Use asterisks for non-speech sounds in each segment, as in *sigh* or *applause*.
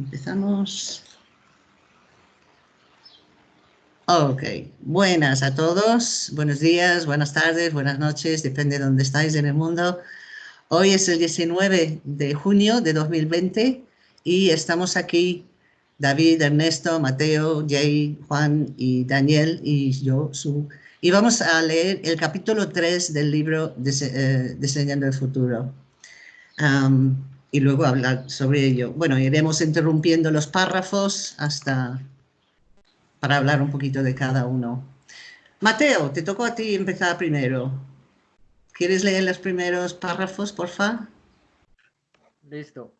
Empezamos. Ok, buenas a todos, buenos días, buenas tardes, buenas noches, depende de dónde estáis en el mundo. Hoy es el 19 de junio de 2020 y estamos aquí, David, Ernesto, Mateo, Jay, Juan y Daniel y yo, Su. Y vamos a leer el capítulo 3 del libro eh, Diseñando el Futuro y luego hablar sobre ello. Bueno, iremos interrumpiendo los párrafos hasta para hablar un poquito de cada uno. Mateo, te tocó a ti empezar primero. ¿Quieres leer los primeros párrafos, por favor? Listo.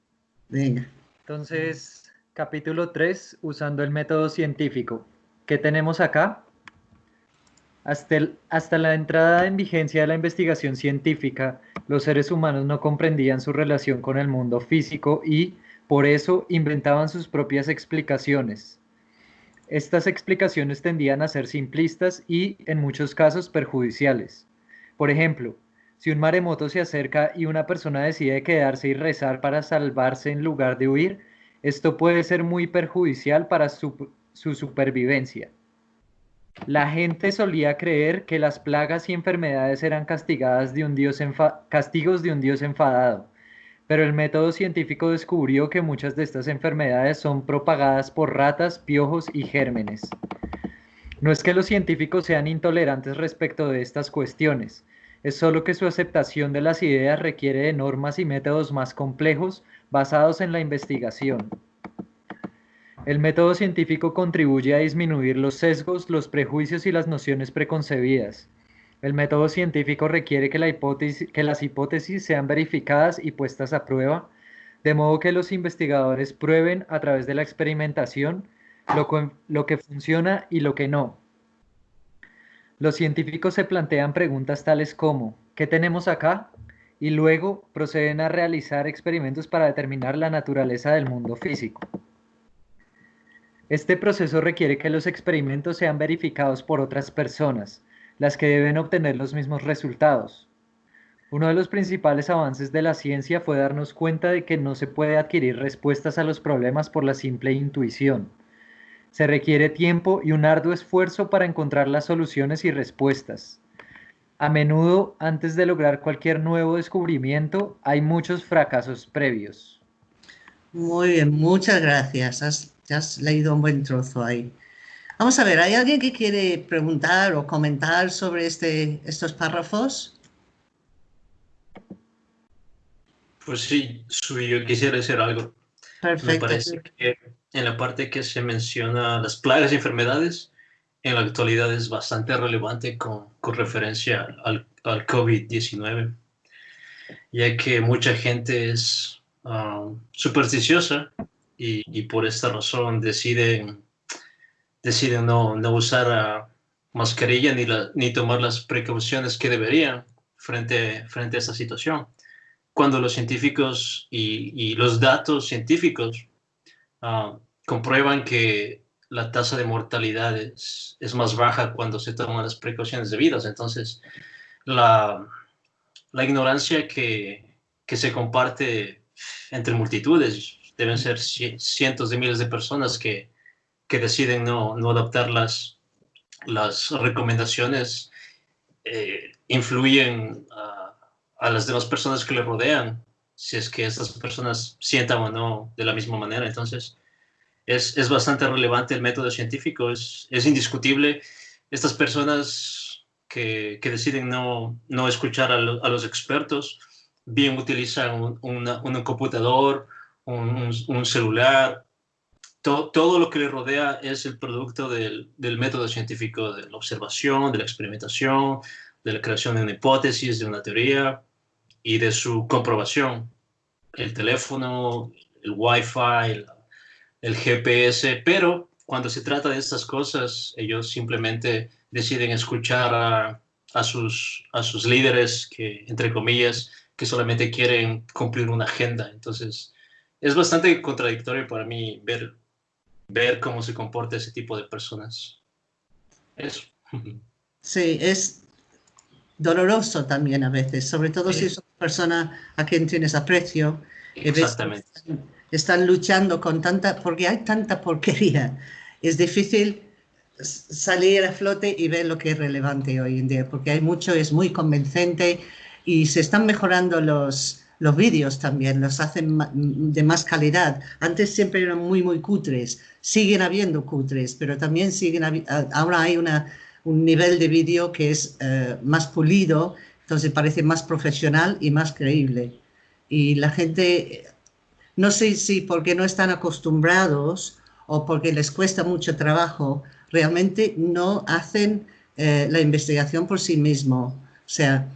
Venga. Entonces, capítulo 3, usando el método científico. ¿Qué tenemos acá? Hasta, la entrada en vigencia de la investigación científica, los seres humanos no comprendían su relación con el mundo físico y, por eso, inventaban sus propias explicaciones. Estas explicaciones tendían a ser simplistas y, en muchos casos, perjudiciales. Por ejemplo, si un maremoto se acerca y una persona decide quedarse y rezar para salvarse en lugar de huir, esto puede ser muy perjudicial para su supervivencia. La gente solía creer que las plagas y enfermedades eran castigadas de un dios castigos de un dios enfadado, pero el método científico descubrió que muchas de estas enfermedades son propagadas por ratas, piojos y gérmenes. No es que los científicos sean intolerantes respecto de estas cuestiones, es solo que su aceptación de las ideas requiere de normas y métodos más complejos basados en la investigación. El método científico contribuye a disminuir los sesgos, los prejuicios y las nociones preconcebidas. El método científico requiere que, las hipótesis sean verificadas y puestas a prueba, de modo que los investigadores prueben a través de la experimentación lo que funciona y lo que no. Los científicos se plantean preguntas tales como, ¿qué tenemos acá? Y luego proceden a realizar experimentos para determinar la naturaleza del mundo físico. Este proceso requiere que los experimentos sean verificados por otras personas, las que deben obtener los mismos resultados. Uno de los principales avances de la ciencia fue darnos cuenta de que no se puede adquirir respuestas a los problemas por la simple intuición. Se requiere tiempo y un arduo esfuerzo para encontrar las soluciones y respuestas. A menudo, antes de lograr cualquier nuevo descubrimiento, hay muchos fracasos previos. Muy bien, muchas gracias leído un buen trozo ahí. Vamos a ver, ¿hay alguien que quiere preguntar o comentar sobre este, estos párrafos? Pues sí, yo quisiera decir algo. Perfecto. Me parece que en la parte que se menciona las plagas y enfermedades, en la actualidad es bastante relevante con, con referencia al, al COVID-19, ya que mucha gente es ah, supersticiosa y, por esta razón deciden, deciden no, no usar mascarilla ni, ni tomar las precauciones que deberían frente, frente a esta situación. Cuando los científicos y, los datos científicos ah, comprueban que la tasa de mortalidad es, es, más baja cuando se toman las precauciones debidas. Entonces, la, la ignorancia que, que se comparte entre multitudes, deben ser cientos de miles de personas que, que deciden no, no, adoptar las, las recomendaciones, eh, influyen a, a, las demás personas que le rodean, si es que estas personas sientan o no de la misma manera. Entonces, es, es bastante relevante el método científico, es, es indiscutible. Estas personas que, que deciden no, no escuchar a, a, los expertos, bien utilizan un, un computador, un, celular, todo lo que le rodea es el producto del, método científico de la observación, de la experimentación, de la creación de una hipótesis, de una teoría y de su comprobación. El teléfono, el Wi-Fi, el, el GPS, pero cuando se trata de estas cosas, ellos simplemente deciden escuchar a, a, sus, a sus líderes que, entre comillas, que solamente quieren cumplir una agenda. Entonces, es bastante contradictorio para mí ver, ver cómo se comporta ese tipo de personas. Eso. *laughs* Sí, es doloroso también a veces, sobre todo si es una persona a quien tienes aprecio. Exactamente. están luchando con tanta, porque hay tanta porquería. Es difícil salir a flote y ver lo que es relevante hoy en día, porque hay mucho, es muy convincente y se están mejorando los, los vídeos también, los hacen de más calidad. Antes siempre eran muy, muy cutres, siguen habiendo cutres, pero también siguen, ahora hay una, un nivel de vídeo que es eh, más pulido, entonces parece más profesional y más creíble. Y la gente, no sé si porque no están acostumbrados o porque les cuesta mucho trabajo, realmente no hacen eh, la investigación por sí mismo. O sea,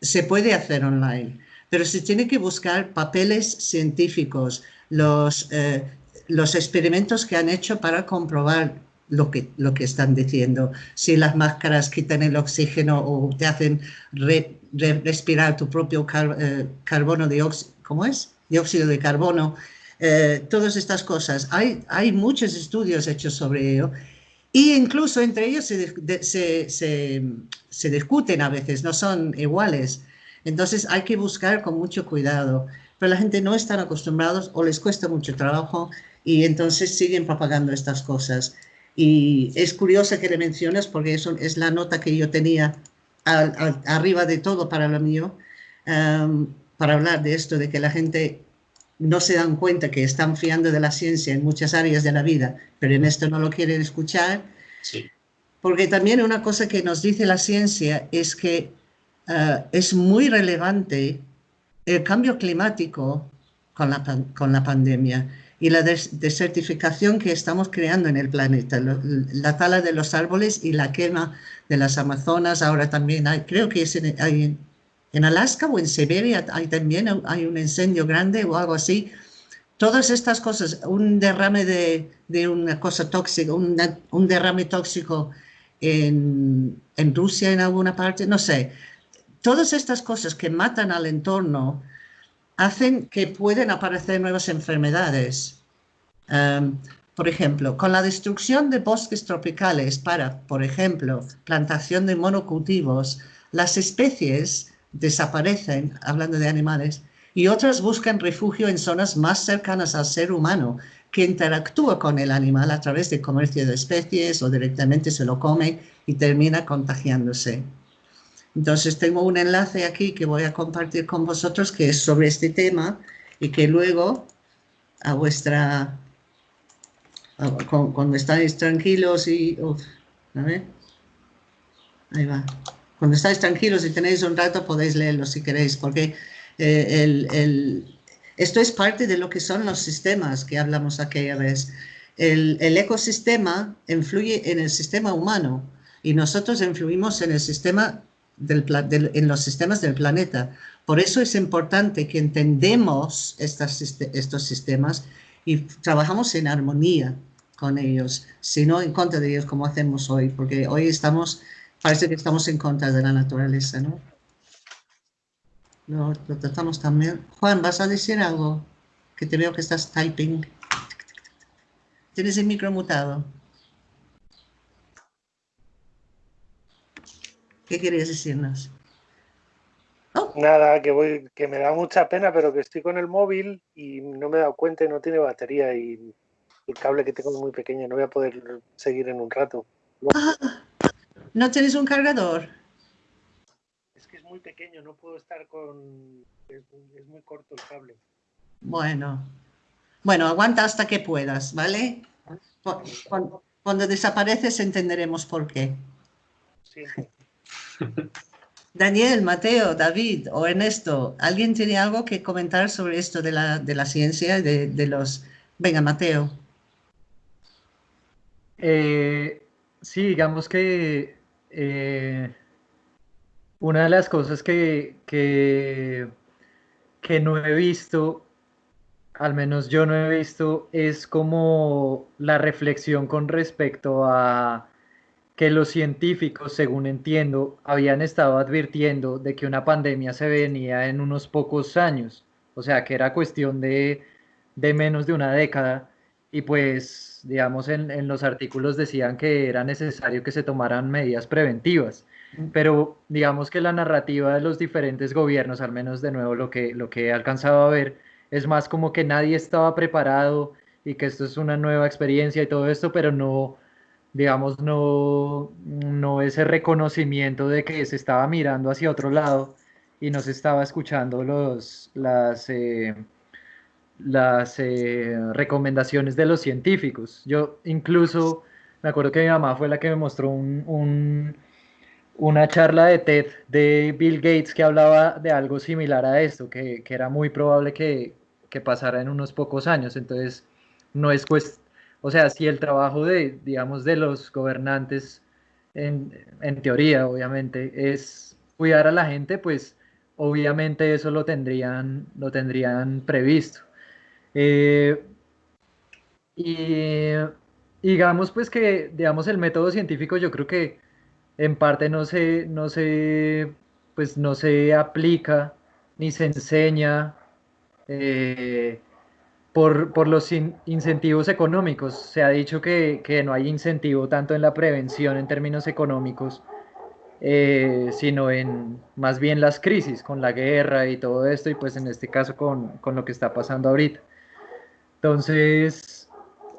se puede hacer online, pero se tiene que buscar papeles científicos, los, eh, los experimentos que han hecho para comprobar lo que, lo que están diciendo. Si las máscaras quitan el oxígeno o te hacen respirar tu propio eh, carbono dióxido, ¿cómo es? Dióxido de carbono. todas estas cosas. Hay, hay muchos estudios hechos sobre ello y incluso entre ellos se, se, discuten a veces, no son iguales. Entonces hay que buscar con mucho cuidado. Pero la gente no está acostumbrados o les cuesta mucho trabajo y entonces siguen propagando estas cosas. Y es curioso que le menciones porque eso es la nota que yo tenía arriba de todo para lo mío, um, para hablar de esto, de que la gente no se dan cuenta que están fiando de la ciencia en muchas áreas de la vida, pero en esto no lo quieren escuchar. Sí. Porque también una cosa que nos dice la ciencia es que eh, es muy relevante el cambio climático con la, con la pandemia y la desertificación que estamos creando en el planeta, la tala de los árboles y la quema de las Amazonas, ahora también hay, creo que es hay en Alaska o en Siberia hay también hay un incendio grande o algo así. Todas estas cosas, un derrame de, una cosa tóxica, un derrame tóxico en, Rusia en alguna parte, no sé. Todas estas cosas que matan al entorno hacen que pueden aparecer nuevas enfermedades. Um, por ejemplo, con la destrucción de bosques tropicales para, por ejemplo, plantación de monocultivos, las especies desaparecen, hablando de animales, y otras buscan refugio en zonas más cercanas al ser humano, que interactúa con el animal a través de comercio de especies o directamente se lo come y termina contagiándose. Entonces tengo un enlace aquí que voy a compartir con vosotros que es sobre este tema y que luego a vuestra, cuando estáis tranquilos y, a ver, ahí va. Cuando estáis tranquilos y tenéis un rato podéis leerlo si queréis, porque eh, esto es parte de lo que son los sistemas que hablamos aquella vez. El, ecosistema influye en el sistema humano y nosotros influimos en, el sistema del, en los sistemas del planeta. Por eso es importante que entendemos estas, estos sistemas y trabajamos en armonía con ellos, sino en contra de ellos como hacemos hoy, porque hoy estamos parece que estamos en contra de la naturaleza, ¿no? Lo, tratamos también. Juan, ¿vas a decir algo? Que te veo que estás typing. Tienes el micro mutado. ¿Qué querías decirnos? Nada, que voy, que me da mucha pena, pero que estoy con el móvil y no me he dado cuenta y no tiene batería y el cable que tengo es muy pequeño, no voy a poder seguir en un rato. Ah, ¿No tienes un cargador? Es que es muy pequeño, no puedo estar con... Es, muy corto el cable. Bueno. Bueno, aguanta hasta que puedas, ¿vale? Cuando, desapareces entenderemos por qué. Sí. Daniel, Mateo, David o Ernesto, ¿alguien tiene algo que comentar sobre esto de la, de la ciencia, de, de los... Venga, Mateo. Eh, sí, digamos que eh, una de las cosas que, que, no he visto, al menos yo no he visto, es como la reflexión con respecto a que los científicos, según entiendo, habían estado advirtiendo de que una pandemia se venía en unos pocos años, o sea, que era cuestión de, de menos de una década, y pues digamos, en, los artículos decían que era necesario que se tomaran medidas preventivas, pero digamos que la narrativa de los diferentes gobiernos, al menos de nuevo lo que, lo que he alcanzado a ver, es más como que nadie estaba preparado y que esto es una nueva experiencia y todo esto, pero no, digamos, no, no ese reconocimiento de que se estaba mirando hacia otro lado y no se estaba escuchando los, las, eh, las eh, recomendaciones de los científicos. Yo incluso me acuerdo que mi mamá fue la que me mostró un, una charla de TED de Bill Gates que hablaba de algo similar a esto, que, que era muy probable que, que, pasara en unos pocos años. Entonces, no es cuestión o sea, si el trabajo de, digamos, de los gobernantes, en, teoría, obviamente, es cuidar a la gente, pues obviamente eso lo tendrían, lo tendrían previsto. Eh, y digamos pues que, digamos, el método científico yo creo que en parte no se, no se, pues no se aplica ni se enseña. Eh, por, los incentivos económicos. Se ha dicho que, no hay incentivo tanto en la prevención en términos económicos, eh, sino en más bien las crisis, con la guerra y todo esto, y pues en este caso con, lo que está pasando ahorita. Entonces,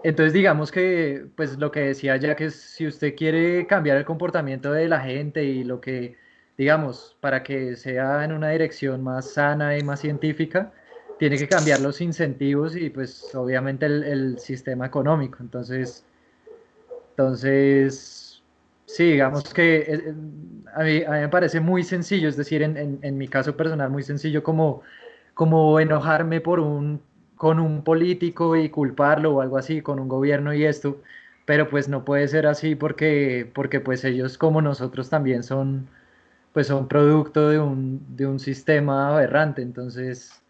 entonces digamos que, pues lo que decía ya que si usted quiere cambiar el comportamiento de la gente y lo que, digamos, para que sea en una dirección más sana y más científica, tiene que cambiar los incentivos y pues obviamente el, sistema económico. Entonces, entonces, sí, digamos que eh, eh, a mí, me parece muy sencillo, es decir, en, en, mi caso personal, muy sencillo como, como enojarme por un, con un político y culparlo o algo así, con un gobierno y esto, pero pues no puede ser así porque, porque pues ellos como nosotros también son, pues son producto de un, de un sistema aberrante, entonces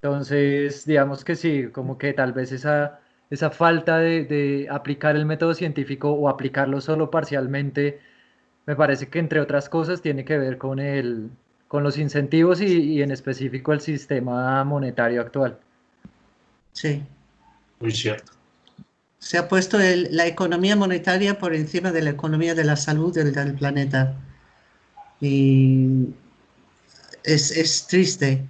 entonces, digamos que sí, como que tal vez esa, esa falta de, aplicar el método científico o aplicarlo solo parcialmente, me parece que entre otras cosas tiene que ver con, el, con los incentivos y, en específico el sistema monetario actual. Sí. Muy cierto. Se ha puesto la economía monetaria por encima de la economía de la salud del, del planeta. Y es, es triste.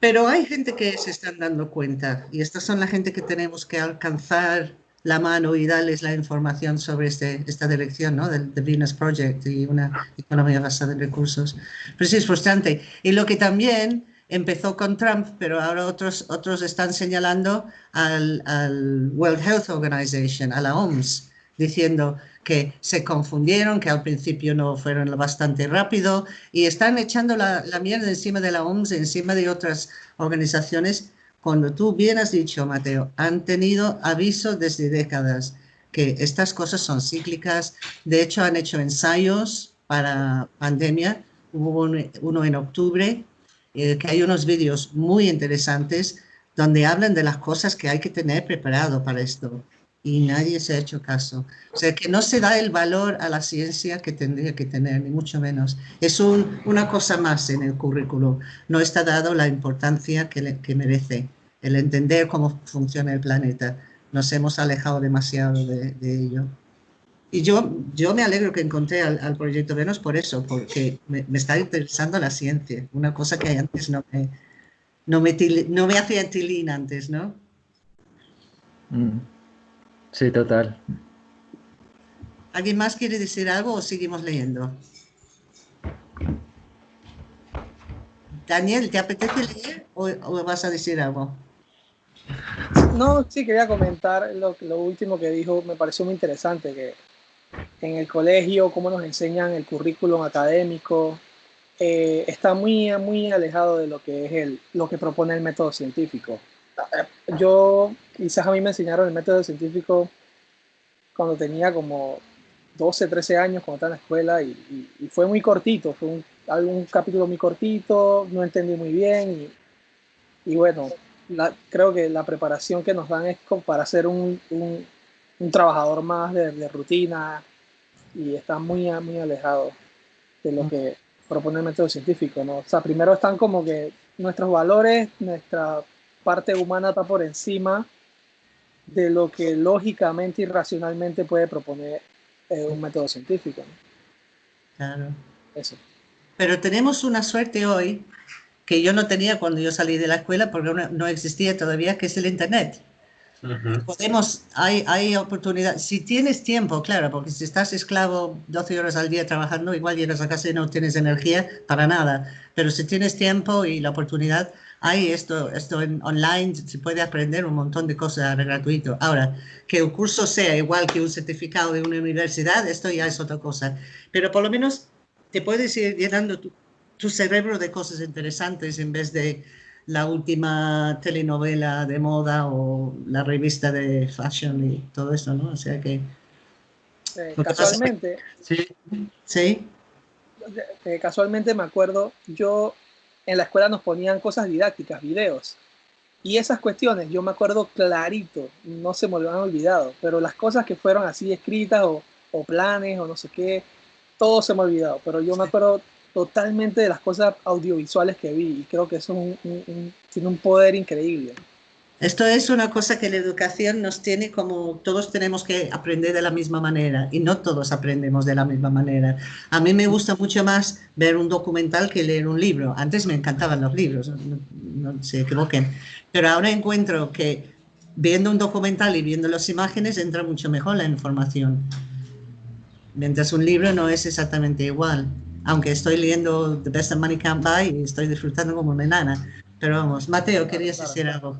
Pero hay gente que se están dando cuenta y estas son la gente que tenemos que alcanzar la mano y darles la información sobre este, esta dirección ¿no? del Venus Project y una economía basada en recursos. Pero sí es frustrante. Y lo que también empezó con Trump, pero ahora otros, otros están señalando al, al World Health Organization, a la OMS, diciendo que se confundieron, que al principio no fueron bastante rápido y están echando la, mierda encima de la OMS, encima de otras organizaciones, cuando tú bien has dicho, Mateo, han tenido aviso desde décadas que estas cosas son cíclicas. De hecho, han hecho ensayos para pandemia. Hubo uno en octubre, eh, que hay unos vídeos muy interesantes donde hablan de las cosas que hay que tener preparado para esto y nadie se ha hecho caso. O sea, que no se da el valor a la ciencia que tendría que tener, ni mucho menos. Es una cosa más en el currículo. No está dado la importancia que, que merece, el entender cómo funciona el planeta. Nos hemos alejado demasiado de, ello. Y yo, yo me alegro que encontré al, proyecto Venus por eso, porque me, está interesando la ciencia, una cosa que antes no me, no me, no me hacía tilín antes, ¿no? Mm. Sí, total. ¿Alguien más quiere decir algo o seguimos leyendo? Daniel, ¿te apetece leer o, vas a decir algo? No, sí, quería comentar lo, lo, último que dijo, me pareció muy interesante, que en el colegio, cómo nos enseñan el currículum académico, eh, está muy, muy alejado de lo que es el, lo que propone el método científico yo, quizás a mí me enseñaron el método científico cuando tenía como 12, 13 años, cuando estaba en la escuela, y, fue muy cortito, fue un, algún capítulo muy cortito, no entendí muy bien, y, bueno, creo que la preparación que nos dan es para ser un, un, trabajador más de, rutina, y está muy, muy alejado de lo que propone el método científico, ¿no? O sea, primero están como que nuestros valores, nuestra parte humana está por encima de lo que lógicamente y racionalmente puede proponer eh, un método científico. Claro. Eso. Pero tenemos una suerte hoy que yo no tenía cuando yo salí de la escuela porque no, existía todavía, que es el Internet. Podemos, hay, hay oportunidad, si tienes tiempo, claro, porque si estás esclavo 12 horas al día trabajando, igual llegas a casa y no tienes energía para nada, pero si tienes tiempo y la oportunidad, hay esto, esto en online, se puede aprender un montón de cosas gratuito. Ahora, que el curso sea igual que un certificado de una universidad, esto ya es otra cosa, pero por lo menos te puedes ir llenando tu, tu cerebro de cosas interesantes en vez de la última telenovela de moda o la revista de fashion y todo eso, ¿no? O sea que... Eh, casualmente... Sí. Sí. Eh, casualmente me acuerdo, yo en la escuela nos ponían cosas didácticas, videos. Y esas cuestiones, yo me acuerdo clarito, no se me lo han olvidado, pero las cosas que fueron así escritas o, o planes o no sé qué, todo se me ha olvidado, pero yo me acuerdo totalmente de las cosas audiovisuales que vi y creo que eso tiene un poder increíble. Esto es una cosa que la educación nos tiene como todos tenemos que aprender de la misma manera y no todos aprendemos de la misma manera. A mí me gusta mucho más ver un documental que leer un libro. Antes me encantaban los libros, no, se equivoquen, pero ahora encuentro que viendo un documental y viendo las imágenes entra mucho mejor la información. Mientras un libro no es exactamente igual aunque estoy leyendo The Best Money Can't Buy y estoy disfrutando como una enana. Pero vamos, Mateo, querías decir algo.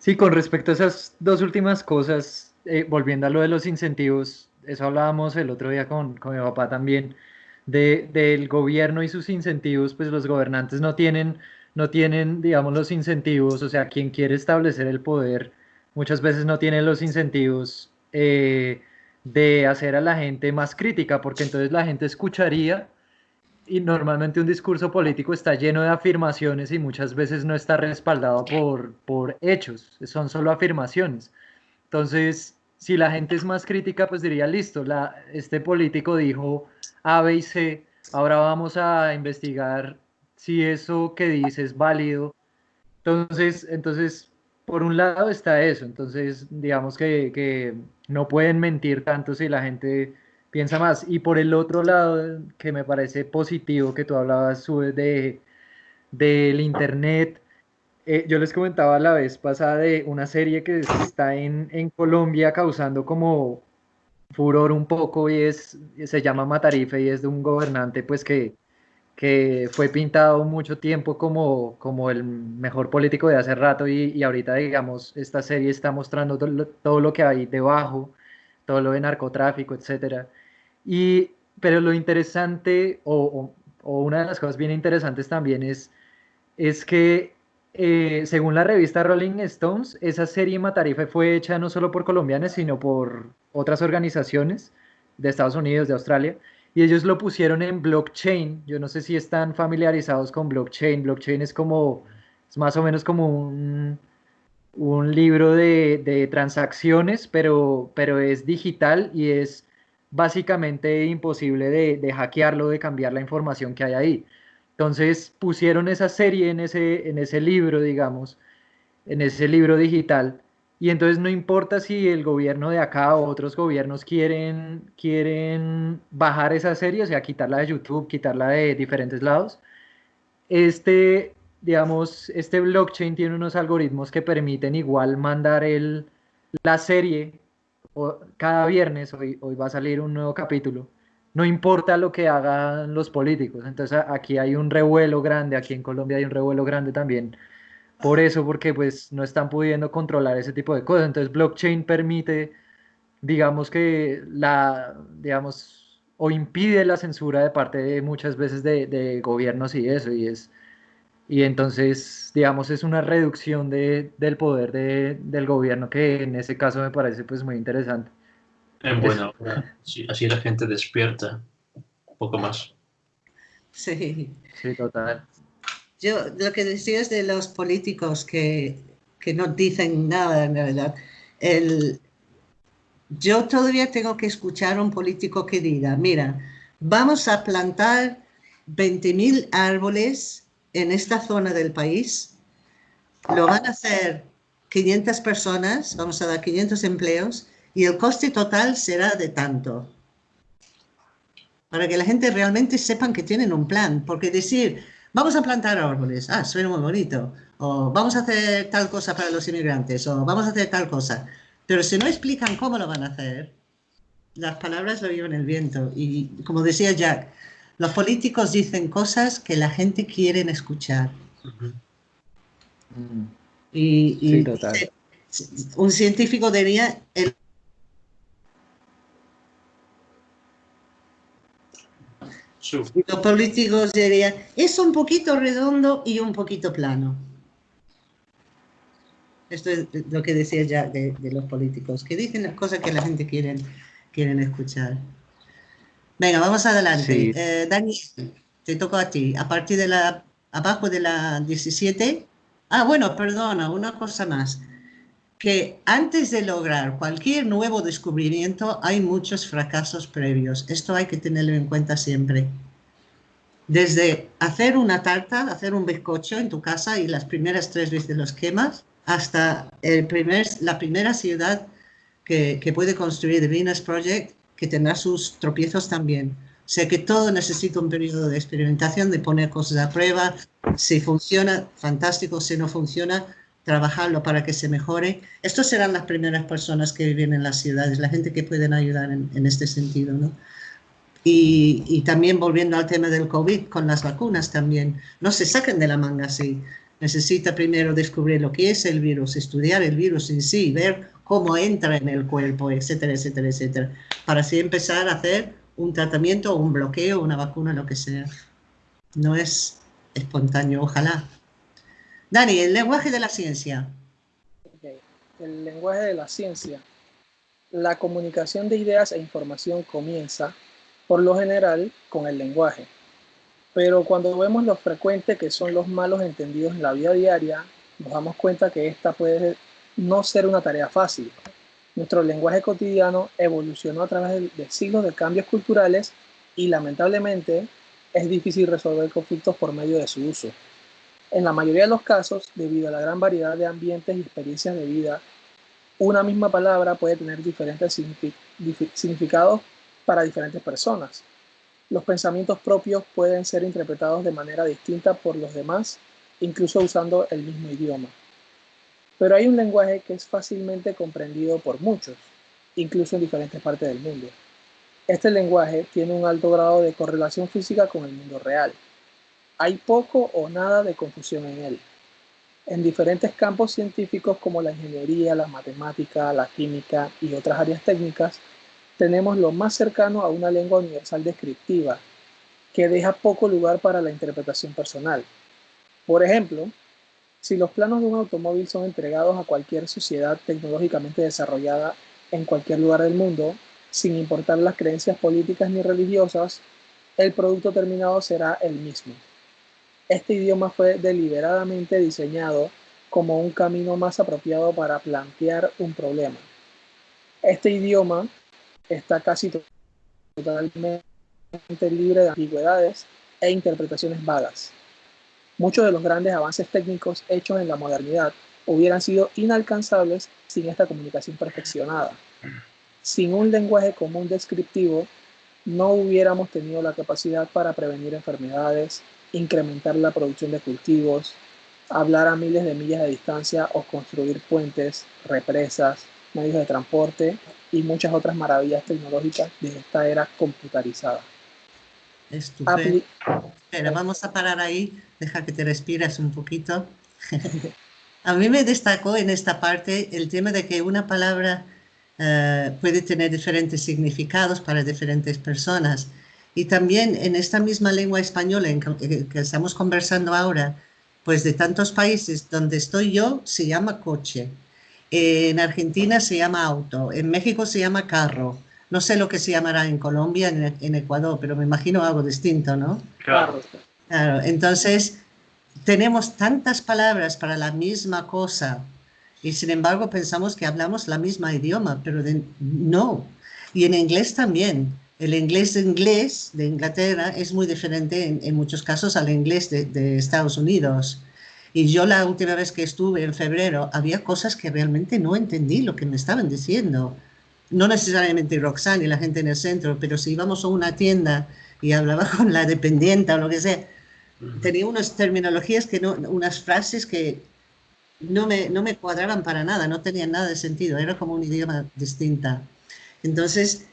Sí, con respecto a esas dos últimas cosas, eh, volviendo a lo de los incentivos, eso hablábamos el otro día con, con mi papá también, de, del gobierno y sus incentivos, pues los gobernantes no tienen, no tienen, digamos, los incentivos, o sea, quien quiere establecer el poder muchas veces no tiene los incentivos eh, de hacer a la gente más crítica, porque entonces la gente escucharía y normalmente un discurso político está lleno de afirmaciones y muchas veces no está respaldado por, por hechos, son solo afirmaciones. Entonces, si la gente es más crítica, pues diría, listo, este político dijo A, B y C, ahora vamos a investigar si eso que dice es válido. Entonces, entonces por un lado está eso, entonces digamos que, no pueden mentir tanto si la gente piensa más. Y por el otro lado, que me parece positivo que tú hablabas de del internet, eh, yo les comentaba la vez pasada de una serie que está en, en Colombia causando como furor un poco y es, se llama Matarife y es de un gobernante pues que que fue pintado mucho tiempo como, como el mejor político de hace rato y, y ahorita, digamos, esta serie está mostrando todo lo, que hay debajo, todo lo de narcotráfico, etc. Y, pero lo interesante, o, o, una de las cosas bien interesantes también es, es que eh, según la revista Rolling Stones, esa serie Matarife fue hecha no solo por colombianos, sino por otras organizaciones de Estados Unidos, de Australia, y ellos lo pusieron en blockchain. Yo no sé si están familiarizados con blockchain. Blockchain es como, es más o menos como un, un libro de, de, transacciones, pero, pero es digital y es básicamente imposible de, de, hackearlo, de cambiar la información que hay ahí. Entonces pusieron esa serie en ese, en ese libro, digamos, en ese libro digital y entonces no importa si el gobierno de acá o otros gobiernos quieren, quieren bajar esa serie, o sea, quitarla de YouTube, quitarla de diferentes lados. Este, digamos, este blockchain tiene unos algoritmos que permiten igual mandar el, la serie cada viernes, hoy, hoy va a salir un nuevo capítulo, no importa lo que hagan los políticos. Entonces aquí hay un revuelo grande, aquí en Colombia hay un revuelo grande también por eso, porque pues no están pudiendo controlar ese tipo de cosas. Entonces blockchain permite, digamos que la, digamos, o impide la censura de parte de muchas veces de, gobiernos y eso, y es, y entonces, digamos, es una reducción de, del poder del gobierno que en ese caso me parece pues muy interesante. En buena así la gente despierta un poco más. Sí. Sí, total. Yo, lo que decías de los políticos que, que no dicen nada en realidad, el, yo todavía tengo que escuchar a un político que diga, mira, vamos a plantar 20.000 árboles en esta zona del país, lo van a hacer 500 personas, vamos a dar 500 empleos, y el coste total será de tanto. Para que la gente realmente sepan que tienen un plan, porque decir, vamos a plantar árboles, ah, suena muy bonito, o vamos a hacer tal cosa para los inmigrantes, o vamos a hacer tal cosa. Pero si no explican cómo lo van a hacer, las palabras lo llevan el viento. Y como decía Jack, los políticos dicen cosas que la gente quiere escuchar. Y, un científico diría, el los políticos dirían, es un poquito redondo y un poquito plano. Esto es lo que decía ya de, los políticos, que dicen las cosas que la gente quiere quieren escuchar. Venga, vamos adelante. Eh, Daniel, te toco a ti. A partir de la, abajo de la 17. Ah, bueno, perdona, una cosa más. Que antes de lograr cualquier nuevo descubrimiento hay muchos fracasos previos. Esto hay que tenerlo en cuenta siempre. Desde hacer una tarta, hacer un bizcocho en tu casa y las primeras tres veces los quemas, hasta el primer, la primera ciudad que, que puede construir The Venus Project, que tendrá sus tropiezos también. O sea que todo necesita un periodo de experimentación, de poner cosas a prueba. Si funciona, fantástico. Si no funciona, trabajarlo para que se mejore. Estos serán las primeras personas que viven en las ciudades, la gente que pueden ayudar en, en este sentido. ¿no? Y, y, también volviendo al tema del COVID, con las vacunas también, no se saquen de la manga así necesita primero descubrir lo que es el virus, estudiar el virus en sí, ver cómo entra en el cuerpo, etcétera, etcétera, etcétera, para así empezar a hacer un tratamiento, un bloqueo, una vacuna, lo que sea. No es espontáneo, ojalá. Dani, el lenguaje de la ciencia. El lenguaje de la ciencia. La comunicación de ideas e información comienza, por lo general, con el lenguaje pero cuando vemos lo frecuente que son los malos entendidos en la vida diaria, nos damos cuenta que esta puede no ser una tarea fácil. Nuestro lenguaje cotidiano evolucionó a través de siglos de cambios culturales y lamentablemente es difícil resolver conflictos por medio de su uso. En la mayoría de los casos, debido a la gran variedad de ambientes y experiencias de vida, una misma palabra puede tener diferentes significados para diferentes personas. Los pensamientos propios pueden ser interpretados de manera distinta por los demás, incluso usando el mismo idioma. Pero hay un lenguaje que es fácilmente comprendido por muchos, incluso en diferentes partes del mundo. Este lenguaje tiene un alto grado de correlación física con el mundo real. Hay poco o nada de confusión en él. En diferentes campos científicos como la ingeniería, la matemática, la química y otras áreas técnicas, tenemos lo más cercano a una lengua universal descriptiva, que deja poco lugar para la interpretación personal. Por ejemplo, si los planos de un automóvil son entregados a cualquier sociedad tecnológicamente desarrollada en cualquier lugar del mundo, sin importar las creencias políticas ni religiosas, el producto terminado será el mismo. Este idioma fue deliberadamente diseñado como un camino más apropiado para plantear un problema. Este idioma está casi totalmente libre de ambigüedades e interpretaciones vagas. Muchos de los grandes avances técnicos hechos en la modernidad hubieran sido inalcanzables sin esta comunicación perfeccionada. Sin un lenguaje común descriptivo, no hubiéramos tenido la capacidad para prevenir enfermedades, incrementar la producción de cultivos, hablar a miles de millas de distancia o construir puentes, represas, medios de transporte y muchas otras maravillas tecnológicas de esta era computarizada. Estupendo. Pero vamos a parar ahí, deja que te respiras un poquito. *laughs* a mí me destacó en esta parte el tema de que una palabra eh, puede tener diferentes significados para diferentes personas. Y también en esta misma lengua española en que, que estamos conversando ahora, pues de tantos países donde estoy yo, se llama coche en Argentina se llama auto, en México se llama carro. No sé lo que se llamará en Colombia, en, Ecuador, pero me imagino algo distinto, ¿no? Claro. Claro, entonces tenemos tantas palabras para la misma cosa y sin embargo pensamos que hablamos la misma idioma, pero no. Y en inglés también. El inglés de inglés de Inglaterra es muy diferente en, muchos casos al inglés de, de Estados Unidos. Y yo la última vez que estuve en febrero, había cosas que realmente no entendí lo que me estaban diciendo. No necesariamente Roxanne y la gente en el centro, pero si íbamos a una tienda y hablaba *laughs* con la dependiente o lo que sea, tenía unas terminologías que no, unas frases que no me, no me cuadraban para nada, no tenían nada de sentido, era como un idioma distinta. Entonces,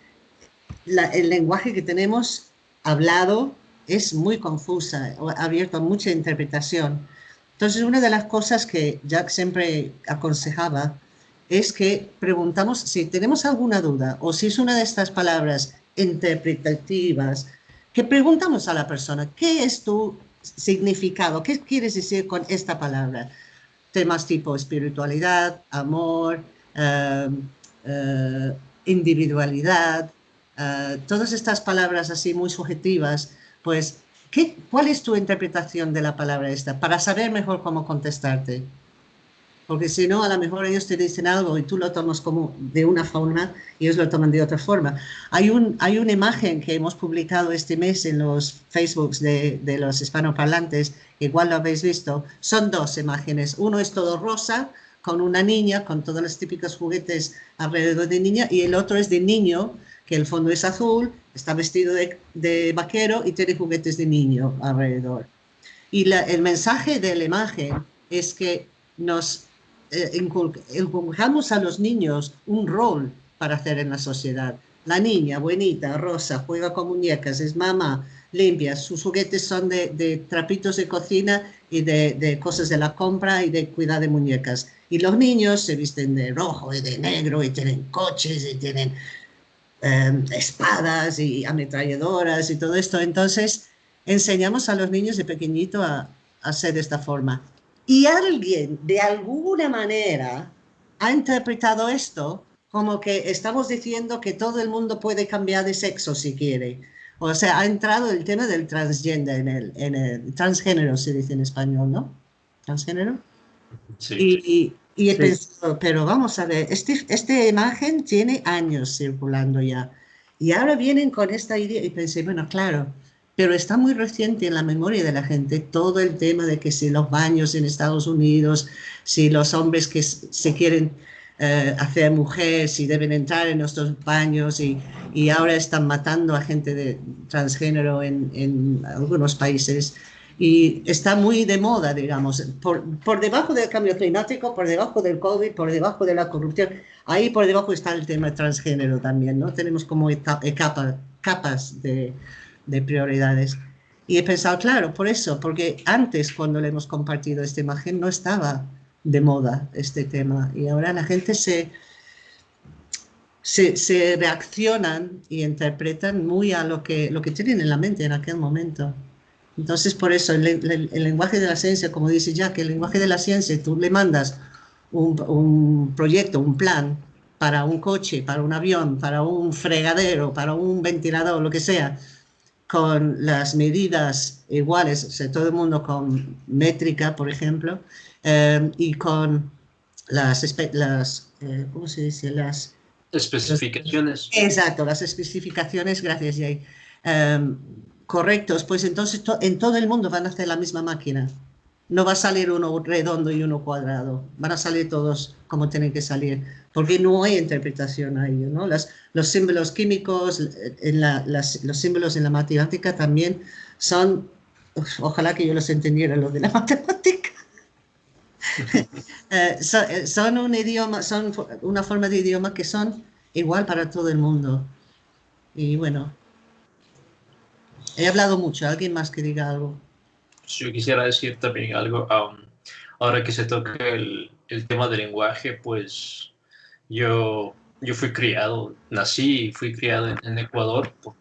el lenguaje que tenemos hablado es muy confusa, abierto a mucha interpretación. Entonces, una de las cosas que Jack siempre aconsejaba es que preguntamos si tenemos alguna duda o si es una de estas palabras interpretativas, que preguntamos a la persona, ¿qué es tu significado? ¿Qué quieres decir con esta palabra? Temas tipo espiritualidad, amor, eh, eh, individualidad, eh, todas estas palabras así muy subjetivas, pues, ¿qué, ¿cuál es tu interpretación de la palabra esta? Para saber mejor cómo contestarte. Porque si no, a lo mejor ellos te dicen algo y tú lo tomas como de una forma y ellos lo toman de otra forma. Hay, un, hay una imagen que hemos publicado este mes en los Facebooks de, de los hispanoparlantes, igual lo habéis visto. Son dos imágenes. Uno es todo rosa, con una niña, con todos los típicos juguetes alrededor de niña, y el otro es de niño, que el fondo es azul, está vestido de, de vaquero y tiene juguetes de niño alrededor. Y la, el mensaje de la imagen es que nos inculcamos a los niños un rol para hacer en la sociedad. La niña, buenita, rosa, juega con muñecas, es mamá, limpia, sus juguetes son de, trapitos de cocina y de, cosas de la compra y de cuidar de muñecas. Y los niños se visten de rojo y de negro y tienen coches y tienen em, espadas y ametralladoras y todo esto. Entonces, enseñamos a los niños de pequeñito a, a ser de esta forma. Y alguien, de alguna manera, ha interpretado esto como que estamos diciendo que todo el mundo puede cambiar de sexo si quiere. O sea, ha entrado el tema del transgender en el, en el transgénero, se dice en español, ¿no? Transgénero. Sí. Y, he pensado, pero vamos a ver, este, esta imagen tiene años circulando ya. Y ahora vienen con esta idea y pensé, bueno, claro, pero está muy reciente en la memoria de la gente todo el tema de que si los baños en Estados Unidos, si los hombres que se quieren eh, hacer mujer, si deben entrar en nuestros baños y, y ahora están matando a gente de transgénero en, en, algunos países. Y está muy de moda, digamos, por, por debajo del cambio climático, por debajo del COVID, por debajo de la corrupción. Ahí por debajo está el tema transgénero también, ¿no? Tenemos como capas, capas de, de prioridades. Y he pensado, claro, por eso, porque antes cuando le hemos compartido esta imagen no estaba de moda este tema y ahora la gente se, se, reaccionan y interpretan muy a lo que, lo que tienen en la mente en aquel momento. Entonces, por eso, el, lenguaje de la ciencia, como dice Jack, el lenguaje de la ciencia, tú le mandas un, un proyecto, un plan para un coche, para un avión, para un fregadero, para un ventilador, lo que sea, con las medidas iguales, o sea, todo el mundo con métrica, por ejemplo, eh, y con las, las eh, ¿cómo se dice? Las especificaciones. exacto, las especificaciones, gracias Jay. Eh, correctos, pues entonces en todo el mundo van a hacer la misma máquina. No va a salir uno redondo y uno cuadrado, van a salir todos como tienen que salir porque no hay interpretación a ello. ¿no? Los símbolos químicos, en la, las, los símbolos en la matemática también son, ojalá que yo los entendiera, los de la *laughs* matemática. Eh, eh, son, un idioma, son una forma de idioma que son igual para todo el mundo. Y bueno, he hablado mucho. ¿Alguien más que diga algo? Yo quisiera decir también algo. Um, ahora que se toca el, el tema del lenguaje, pues yo, yo fui criado, nací y fui criado en, Ecuador por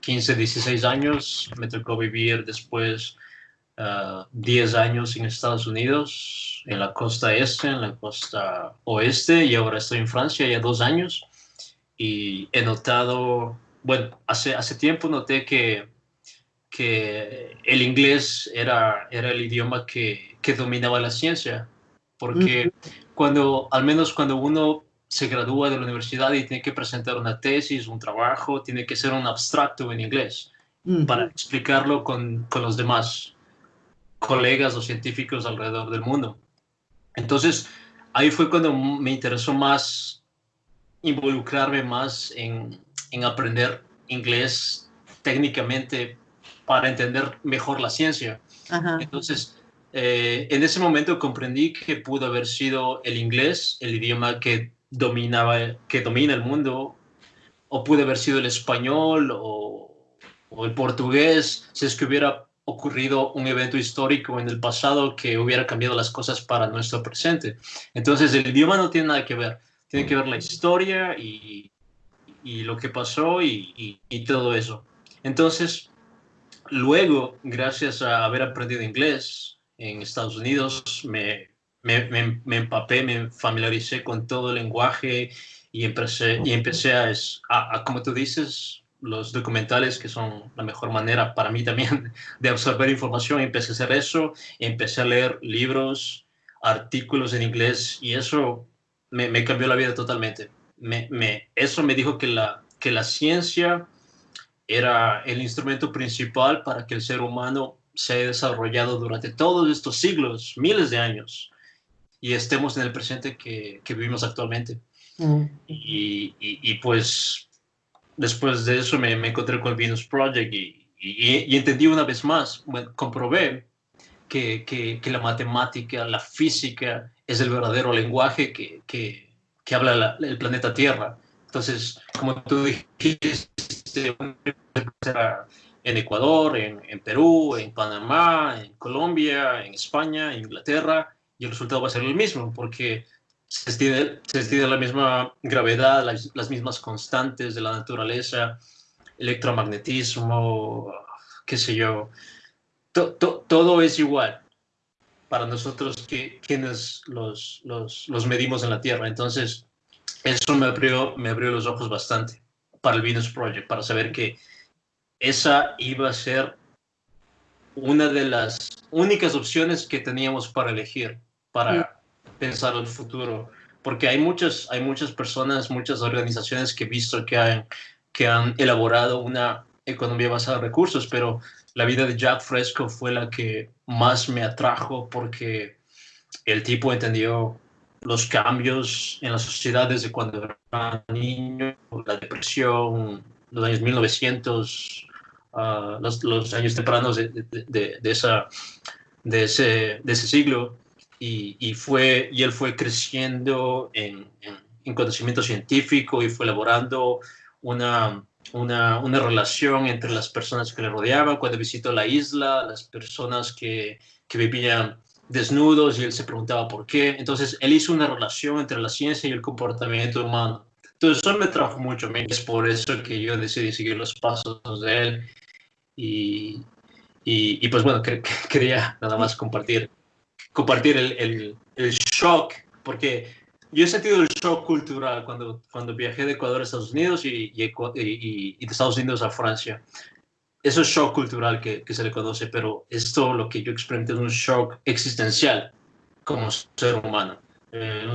15, 16 años. Me tocó vivir después 10 ah, años en Estados Unidos, en la costa este, en la costa oeste, y ahora estoy en Francia ya dos años. Y he notado, bueno, hace, hace tiempo noté que, que el inglés era, era el idioma que, que dominaba la ciencia, porque cuando, al menos cuando uno se gradúa de la universidad y tiene que presentar una tesis, un trabajo, tiene que ser un abstracto en inglés para explicarlo con, con, los demás colegas o científicos alrededor del mundo. Entonces, ahí fue cuando me interesó más involucrarme más en, en aprender inglés técnicamente para entender mejor la ciencia. Entonces, eh, en ese momento comprendí que pudo haber sido el inglés, el idioma que dominaba, que domina el mundo, o pudo haber sido el español o, o el portugués, si es que hubiera ocurrido un evento histórico en el pasado que hubiera cambiado las cosas para nuestro presente. Entonces, el idioma no tiene nada que ver, tiene que ver la historia y, y lo que pasó y, y, todo eso. Entonces, luego, gracias a haber aprendido inglés en Estados Unidos, me, me, me, empapé, me familiaricé con todo el lenguaje y empecé, y empecé a, a, como tú dices, los documentales, que son la mejor manera para mí también *laughs* de absorber información. Empecé a hacer eso, empecé a leer libros, artículos en inglés y eso me, me cambió la vida totalmente. Me, me, eso me dijo que la, que la ciencia era el instrumento principal para que el ser humano se haya desarrollado durante todos estos siglos, miles de años, y estemos en el presente que, que vivimos actualmente. Mm. Y, y, y, pues después de eso me, encontré con el Venus Project y, y, entendí una vez más, comprobé que, que, la matemática, la física es el verdadero lenguaje que, que habla el planeta Tierra. Entonces, como tú dijiste, en Ecuador, en, en, Perú, en Panamá, en Colombia, en España, en Inglaterra, y el resultado va a ser el mismo, porque se extiende, la misma gravedad, las, mismas constantes de la naturaleza, electromagnetismo, qué sé yo. todo es igual para nosotros que quienes los, los, los, medimos en la Tierra. Entonces, eso me abrió, me abrió los ojos bastante para el Venus Project, para saber que esa iba a ser una de las únicas opciones que teníamos para elegir, para pensar el futuro, porque hay muchas, hay muchas personas, muchas organizaciones que he visto que han, que han elaborado una economía basada en recursos, pero la vida de Jack Fresco fue la que más me atrajo porque el tipo entendió los cambios en la sociedad desde cuando era niño, la depresión, los años 1900, ah, los, años tempranos de, de, de, de, ese, de ese siglo y, fue, y él fue creciendo en, en, conocimiento científico y fue elaborando una, una, una, relación entre las personas que le rodeaban. Cuando visitó la isla, las personas que, que vivían desnudos y él se preguntaba por qué. Entonces, él hizo una relación entre la ciencia y el comportamiento humano. Entonces, eso me trajo mucho. Es por eso que yo decidí seguir los pasos de él. Y, y, y pues bueno, *laughs* quería nada más compartir compartir el, el, el, shock, porque yo he sentido el shock cultural cuando, cuando viajé de Ecuador a Estados Unidos y, y, y, de Estados Unidos a Francia. Eso es shock cultural que, que, se le conoce, pero esto lo que yo experimenté es un shock existencial como ser humano. Eh,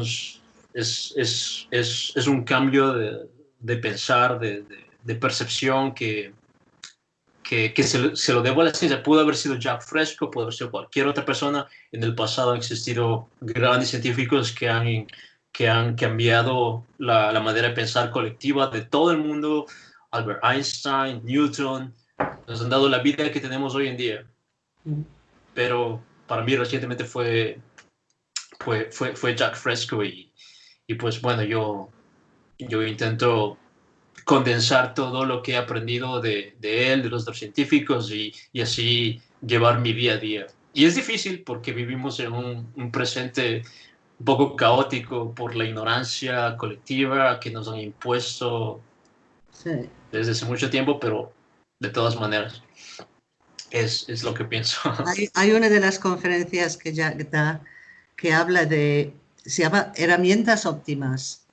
es, es, es, es, un cambio de, de pensar, de, de, percepción que, que, se, lo debo a la ciencia. Pudo haber sido Jack Fresco, pudo haber sido cualquier otra persona. En el pasado han existido grandes científicos que han, que han cambiado la manera de pensar colectiva de todo el mundo. Albert Einstein, Newton, nos han dado la vida que tenemos hoy en día. Pero para mí recientemente fue, fue, fue, fue Jack Fresco y, y pues bueno, yo, yo intento condensar todo lo que he aprendido de, de él, de los otros científicos y, y, así llevar mi día a día. Y es difícil porque vivimos en un, un, presente un poco caótico por la ignorancia colectiva que nos han impuesto desde hace mucho tiempo, pero de todas maneras es, es lo que pienso. *laughs* Hay, una de las conferencias que ya da que habla de, se llama herramientas óptimas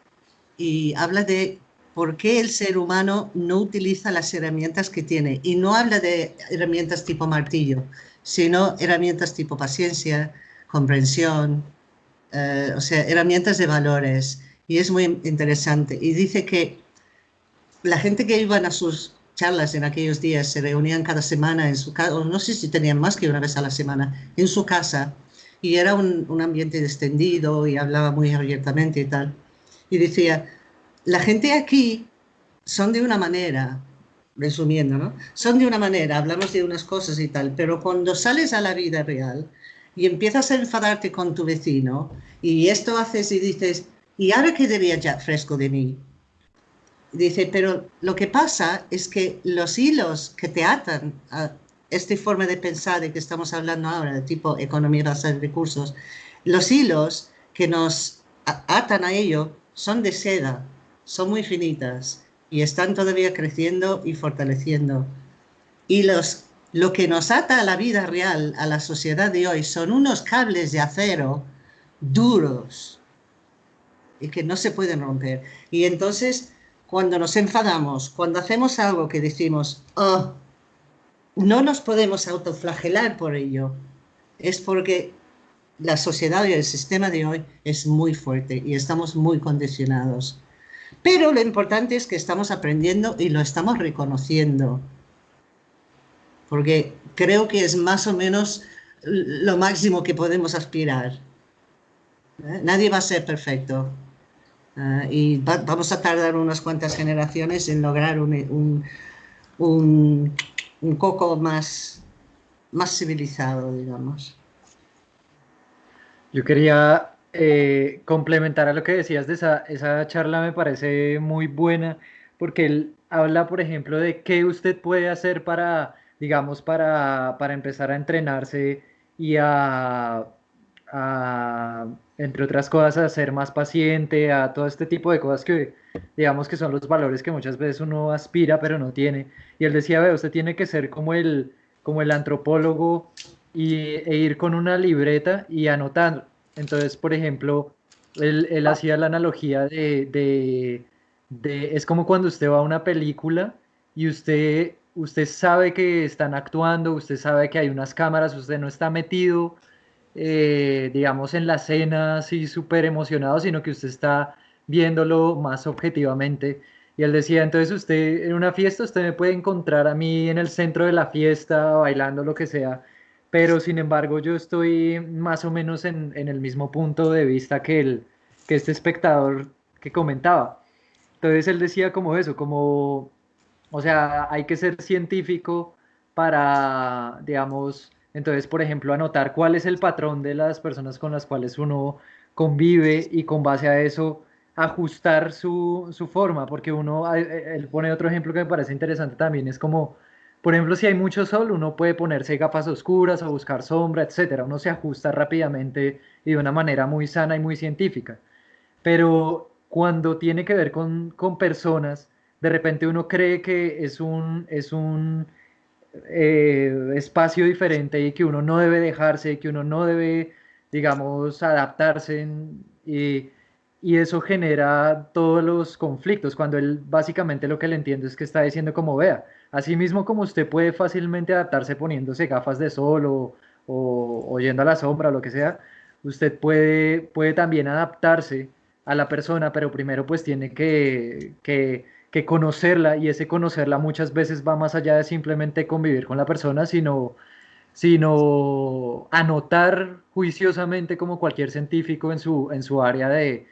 y habla de por qué el ser humano no utiliza las herramientas que tiene. Y no habla de herramientas tipo martillo, sino herramientas tipo paciencia, comprensión, eh, o sea, herramientas de valores. Y es muy interesante. Y dice que la gente que iban a sus charlas en aquellos días se reunían cada semana en su casa, no sé si tenían más que una vez a la semana, en su casa. Y era un, ambiente extendido y hablaba muy abiertamente y tal. Y decía, la gente aquí son de una manera, resumiendo, ¿no? Son de una manera, hablamos de unas cosas y tal, pero cuando sales a la vida real y empiezas a enfadarte con tu vecino y esto haces y dices, ¿y ahora qué diría Jack Fresco de mí? Dice, pero lo que pasa es que los hilos que te atan a esta forma de pensar de que estamos hablando ahora, de tipo economía basada en recursos, los hilos que nos atan a ello son de seda, son muy finitas y están todavía creciendo y fortaleciendo. Y los, lo que nos ata a la vida real, a la sociedad de hoy, son unos cables de acero duros y que no se pueden romper. Y entonces, cuando nos enfadamos, cuando hacemos algo que decimos, oh, no nos podemos autoflagelar por ello, es porque la sociedad y el sistema de hoy es muy fuerte y estamos muy condicionados. Pero lo importante es que estamos aprendiendo y lo estamos reconociendo. Porque creo que es más o menos lo máximo que podemos aspirar. ¿Eh? Nadie va a ser perfecto. ¿Eh? y vamos a tardar unas cuantas generaciones en lograr un, un, un coco más, más civilizado, digamos. Yo quería eh, complementar a lo que decías de esa, esa charla, me parece muy buena, porque él habla, por ejemplo, de qué usted puede hacer para, digamos, para, para empezar a entrenarse y a, entre otras cosas, a ser más paciente, a todo este tipo de cosas que, digamos, que son los valores que muchas veces uno aspira, pero no tiene. Y él decía, ve, usted tiene que ser como el, como el antropólogo y, e ir con una libreta y anotar. Entonces, por ejemplo, él, él hacía la analogía de, de, de, es como cuando usted va a una película y usted, usted sabe que están actuando, usted sabe que hay unas cámaras, usted no está metido, eh, digamos, en la escena así súper emocionado, sino que usted está viéndolo más objetivamente. Y él decía, entonces usted en una fiesta, usted me puede encontrar a mí en el centro de la fiesta, bailando lo que sea, pero sin embargo yo estoy más o menos en, el mismo punto de vista que, el, que este espectador que comentaba. Entonces él decía como eso, como, o sea, hay que ser científico para, digamos, entonces, por ejemplo, anotar cuál es el patrón de las personas con las cuales uno convive y con base a eso ajustar su, su forma, porque uno, él pone otro ejemplo que me parece interesante también, es como por ejemplo, si hay mucho sol, uno puede ponerse gafas oscuras o buscar sombra, etcétera. Uno se ajusta rápidamente y de una manera muy sana y muy científica. Pero cuando tiene que ver con, personas, de repente uno cree que es un, es un eh, espacio diferente y que uno no debe dejarse, que uno no debe, digamos, adaptarse. y, y eso genera todos los conflictos, cuando él básicamente lo que le entiendo es que está diciendo como vea Asimismo, como usted puede fácilmente adaptarse poniéndose gafas de sol o, o, yendo a la sombra o lo que sea, usted puede, puede también adaptarse a la persona, pero primero pues tiene que, que, que, conocerla y ese conocerla muchas veces va más allá de simplemente convivir con la persona, sino, sino anotar juiciosamente como cualquier científico en su, en su área de,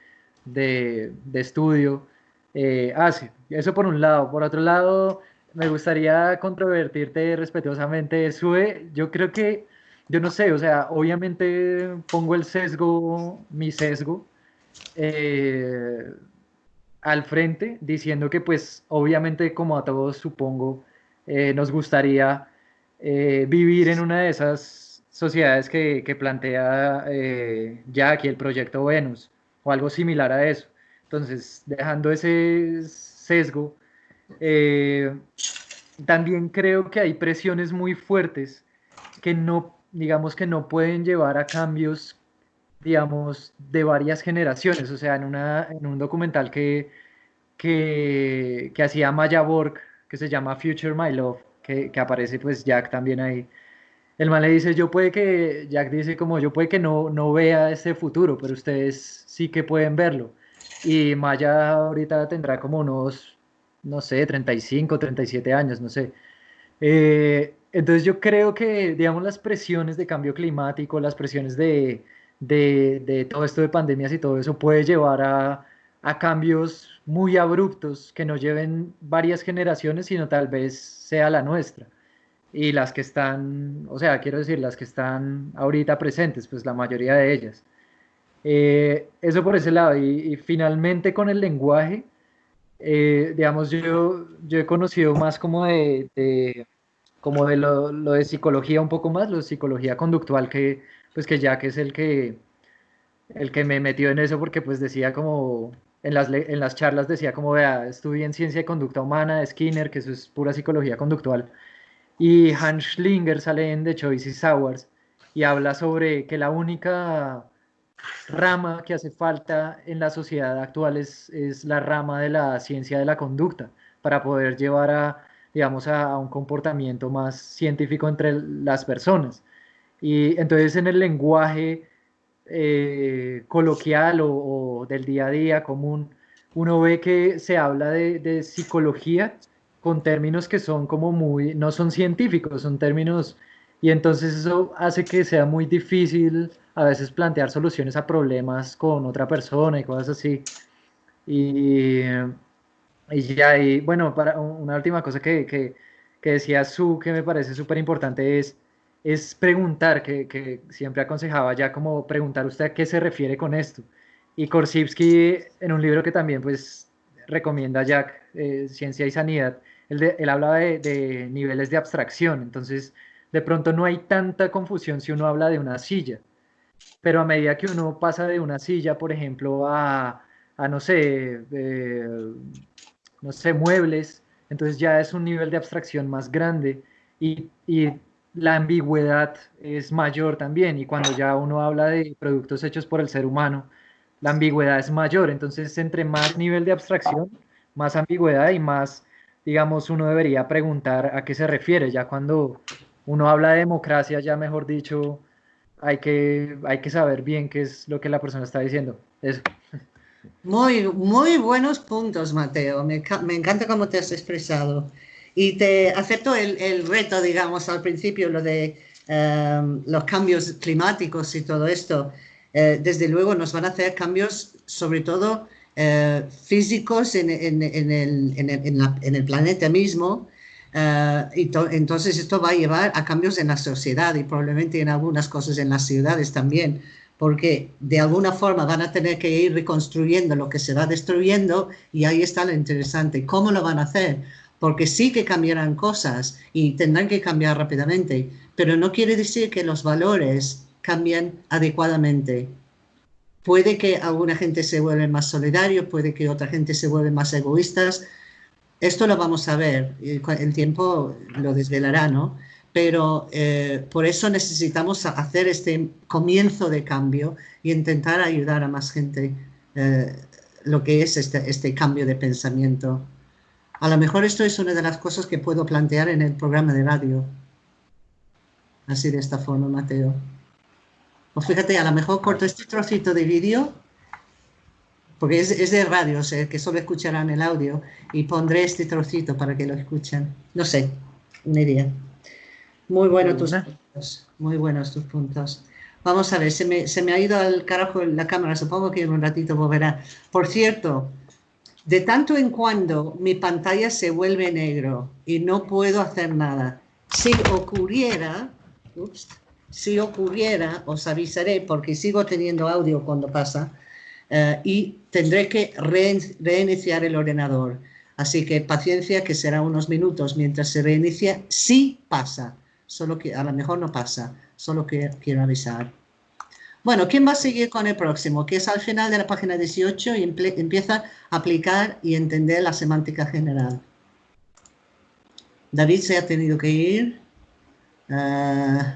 de, de estudio eh, hace. Eso por un lado. Por otro lado, me gustaría controvertirte respetuosamente, Sue. Yo creo que, yo no sé, o sea, obviamente pongo el sesgo, mi sesgo, eh, al frente, diciendo que pues obviamente como a todos supongo, eh, nos gustaría eh, vivir en una de esas sociedades que, que plantea ya aquí el proyecto Venus o algo similar a eso. Entonces, dejando ese sesgo, eh, también creo que hay presiones muy fuertes que no, digamos que no pueden llevar a cambios, digamos, de varias generaciones. O sea, en, una, en un documental que, que, que hacía Maya Borg, que se llama Future My Love, que, que, aparece pues Jack también ahí. El man le dice, yo puede que, Jack dice como, yo puede que no, no vea ese futuro, pero ustedes sí que pueden verlo. Y Maya ahorita tendrá como unos no sé, 35, 37 años, no sé. Eh, entonces yo creo que, digamos, las presiones de cambio climático, las presiones de, de, de, todo esto de pandemias y todo eso puede llevar a, a cambios muy abruptos que no lleven varias generaciones, sino tal vez sea la nuestra. Y las que están, o sea, quiero decir, las que están ahorita presentes, pues la mayoría de ellas. Eh, eso por ese lado. Y, finalmente con el lenguaje, eh, digamos, yo, yo he conocido más como de, como de lo, lo, de psicología un poco más, lo de psicología conductual, que pues que que es el que, el que me metió en eso porque pues decía como, en las, en las charlas decía como, vea, estudié en ciencia de conducta humana Skinner, que eso es pura psicología conductual, y Hans Schlinger sale en The Choices Hours y habla sobre que la única rama que hace falta en la sociedad actual es, es la rama de la ciencia de la conducta para poder llevar a, digamos, a, un comportamiento más científico entre las personas. Y entonces en el lenguaje eh, coloquial o, del día a día común, uno ve que se habla de, de, psicología con términos que son como muy, no son científicos, son términos, y entonces eso hace que sea muy difícil a veces plantear soluciones a problemas con otra persona y cosas así. Y, y ya, y bueno, para una última cosa que, que, que decía Su, que me parece súper importante es, es preguntar, que, que, siempre aconsejaba ya como preguntar usted qué se refiere con esto. Y Korsivsky, en un libro que también pues recomienda Jack, eh, Ciencia y Sanidad, él, él habla de, niveles de abstracción, entonces de pronto no hay tanta confusión si uno habla de una silla, pero a medida que uno pasa de una silla, por ejemplo, a, a no sé, eh, no sé, muebles, entonces ya es un nivel de abstracción más grande. Y, la ambigüedad es mayor también y cuando ya uno habla de productos hechos por el ser humano, la ambigüedad es mayor, entonces entre más nivel de abstracción, más ambigüedad y más, digamos, uno debería preguntar a qué se refiere, ya cuando uno habla de democracia, ya mejor dicho, hay que, hay que saber bien qué es lo que la persona está diciendo. Eso. Muy, muy buenos puntos, Mateo. Me, me encanta cómo te has expresado. Y te acepto el, reto, digamos, al principio, lo de um, los cambios climáticos y todo esto. Eh, desde luego nos van a hacer cambios, sobre todo eh, físicos en, el, planeta mismo, y entonces esto va a llevar a cambios en la sociedad y probablemente en algunas cosas en las ciudades también, porque de alguna forma van a tener que ir reconstruyendo lo que se va destruyendo y ahí está lo interesante. ¿Cómo lo van a hacer? Porque sí que cambiarán cosas y tendrán que cambiar rápidamente, pero no quiere decir que los valores cambien adecuadamente. Puede que alguna gente se vuelva más solidario, puede que otra gente se vuelva más egoístas, esto lo vamos a ver, el tiempo lo desvelará, ¿no? Pero eh, por eso necesitamos hacer este comienzo de cambio y intentar ayudar a más gente eh, lo que es este, este cambio de pensamiento. A lo mejor esto es una de las cosas que puedo plantear en el programa de radio. Así de esta forma, Mateo. O fíjate, a lo mejor corto este trocito de vídeo porque es, es de radio, o sea, que solo escucharán el audio y pondré este trocito para que lo escuchen. No sé, una idea. Muy buenos tus puntos, muy buenos tus puntos. Vamos a ver, se me, se me, ha ido al carajo la cámara, supongo que en un ratito volverá. Por cierto, de tanto en cuando mi pantalla se vuelve negro y no puedo hacer nada. Si ocurriera, si ocurriera, os avisaré porque sigo teniendo audio cuando pasa, eh, y tendré que reiniciar el ordenador. Así que paciencia, que será unos minutos mientras se reinicia. Sí pasa, solo que a lo mejor no pasa, solo que quiero avisar. Bueno, ¿quién va a seguir con el próximo? Que es al final de la página 18 y empieza a aplicar y entender la semántica general. David se ha tenido que ir. Eh,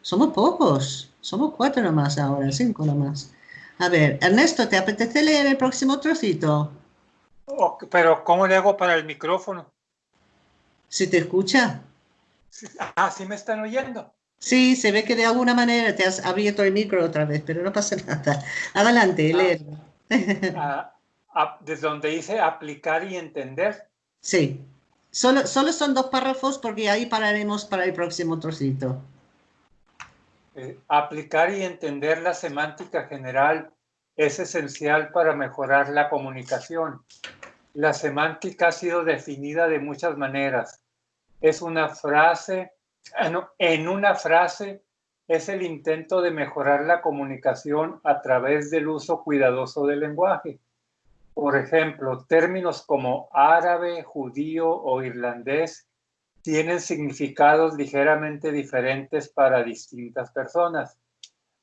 somos pocos, somos cuatro nomás ahora, cinco nomás. A ver, Ernesto, ¿te apetece leer el próximo trocito? pero, ¿cómo le hago para el micrófono? ¿Si te escucha? Ah, ¿sí me están oyendo? Sí, se ve que de alguna manera te has abierto el micro otra vez, pero no pasa *laughs* nada. Adelante, lee. Ah, ah, desde donde dice aplicar y entender. Sí. Solo, solo son dos párrafos porque ahí pararemos para el próximo trocito. Eh, aplicar y entender la semántica general es esencial para mejorar la comunicación. La semántica ha sido definida de muchas maneras. Es una frase, ah, en una frase es el intento de mejorar la comunicación a través del uso cuidadoso del lenguaje. Por ejemplo, términos como árabe, judío o irlandés tienen significados ligeramente diferentes para distintas personas.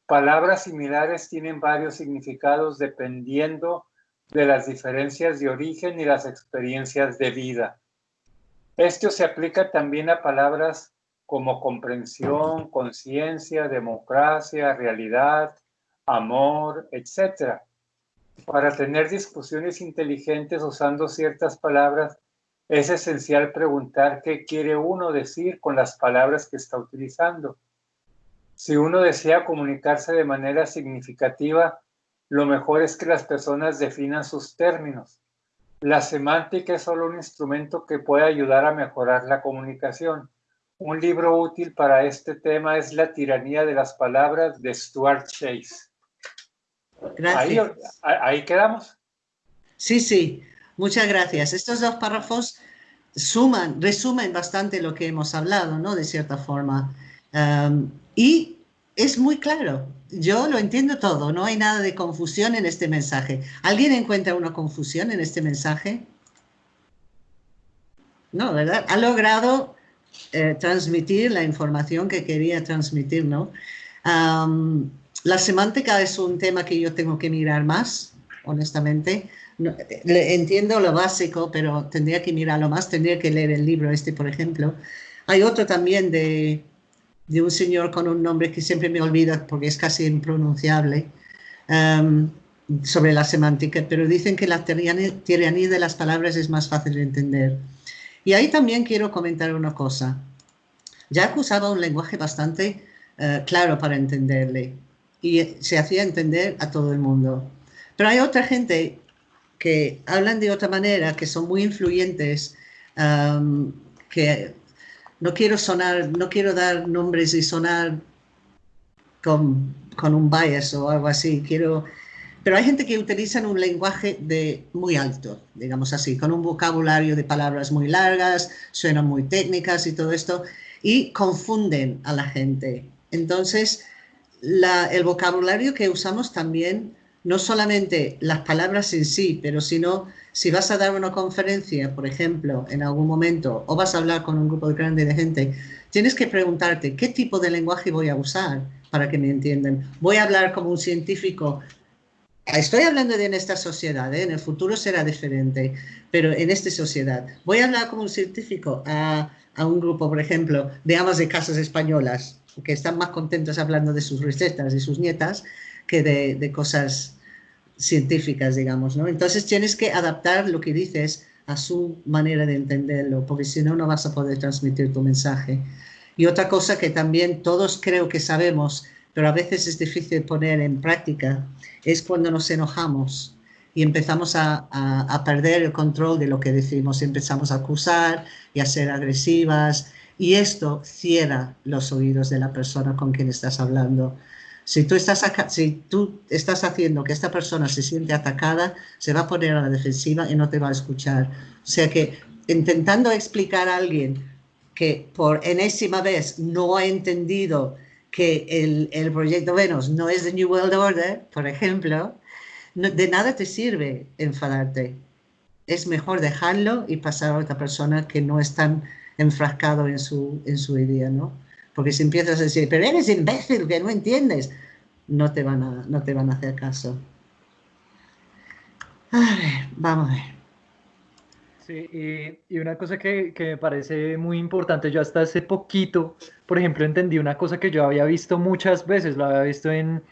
Palabras similares tienen varios significados dependiendo de las diferencias de origen y las experiencias de vida. Esto se aplica también a palabras como comprensión, conciencia, democracia, realidad, amor, etc. Para tener discusiones inteligentes usando ciertas palabras, es esencial preguntar qué quiere uno decir con las palabras que está utilizando. Si uno desea comunicarse de manera significativa, lo mejor es que las personas definan sus términos. La semántica es solo un instrumento que puede ayudar a mejorar la comunicación. Un libro útil para este tema es La tiranía de las palabras de Stuart Chase. Gracias. Ahí, quedamos. Sí, sí, muchas gracias. Estos dos párrafos suman, resumen bastante lo que hemos hablado, ¿no? De cierta forma. Um, y es muy claro. Yo lo entiendo todo. No hay nada de confusión en este mensaje. ¿Alguien encuentra una confusión en este mensaje? No, ¿verdad? Ha logrado eh, transmitir la información que quería transmitir, ¿no? la semántica es un tema que yo tengo que mirar más, honestamente. entiendo lo básico, pero tendría que mirarlo más, tendría que leer el libro este, por ejemplo. Hay otro también de, de un señor con un nombre que siempre me olvida porque es casi impronunciable, sobre la semántica, pero dicen que la tiranía de las palabras es más fácil de entender. Y ahí también quiero comentar una cosa. Jack usaba un lenguaje bastante eh, claro para entenderle y se hacía entender a todo el mundo. Pero hay otra gente que hablan de otra manera, que son muy influyentes, que no quiero sonar, no quiero dar nombres y sonar con, con un bias o algo así, quiero pero hay gente que utiliza un lenguaje de muy alto, digamos así, con un vocabulario de palabras muy largas, suenan muy técnicas y todo esto, y confunden a la gente. Entonces, el vocabulario que usamos también, no solamente las palabras en sí, pero sino si vas a dar una conferencia, por ejemplo, en algún momento, o vas a hablar con un grupo grande de gente, tienes que preguntarte qué tipo de lenguaje voy a usar para que me entiendan. Voy a hablar como un científico Estoy hablando de en esta sociedad, ¿eh? en el futuro será diferente, pero en esta sociedad. Voy a hablar como un científico a, a un grupo, por ejemplo, de amas de casas españolas, que están más contentos hablando de sus recetas y sus nietas que de, de cosas científicas, digamos, ¿no? Entonces tienes que adaptar lo que dices a su manera de entenderlo, porque si no, no vas a poder transmitir tu mensaje. Y otra cosa que también todos creo que sabemos, pero a veces es difícil poner en práctica, es cuando nos enojamos y empezamos a, a, perder el control de lo que decimos, empezamos a acusar y a ser agresivas y esto cierra los oídos de la persona con quien estás hablando. Si tú, estás si tú estás haciendo que esta persona se siente atacada, se va a poner a la defensiva y no te va a escuchar. O sea que intentando explicar a alguien que por enésima vez no ha entendido que el, el, proyecto Venus no es de New World Order, por ejemplo, de nada te sirve enfadarte. Es mejor dejarlo y pasar a otra persona que no es tan enfrascado en su, en su idea, ¿no? Porque si empiezas a decir, pero eres imbécil, que no entiendes, no te van a, no te van a hacer caso. A ver, vamos a ver. Sí, y, una cosa que, que, me parece muy importante, yo hasta hace poquito, por ejemplo, entendí una cosa que yo había visto muchas veces, lo había visto en,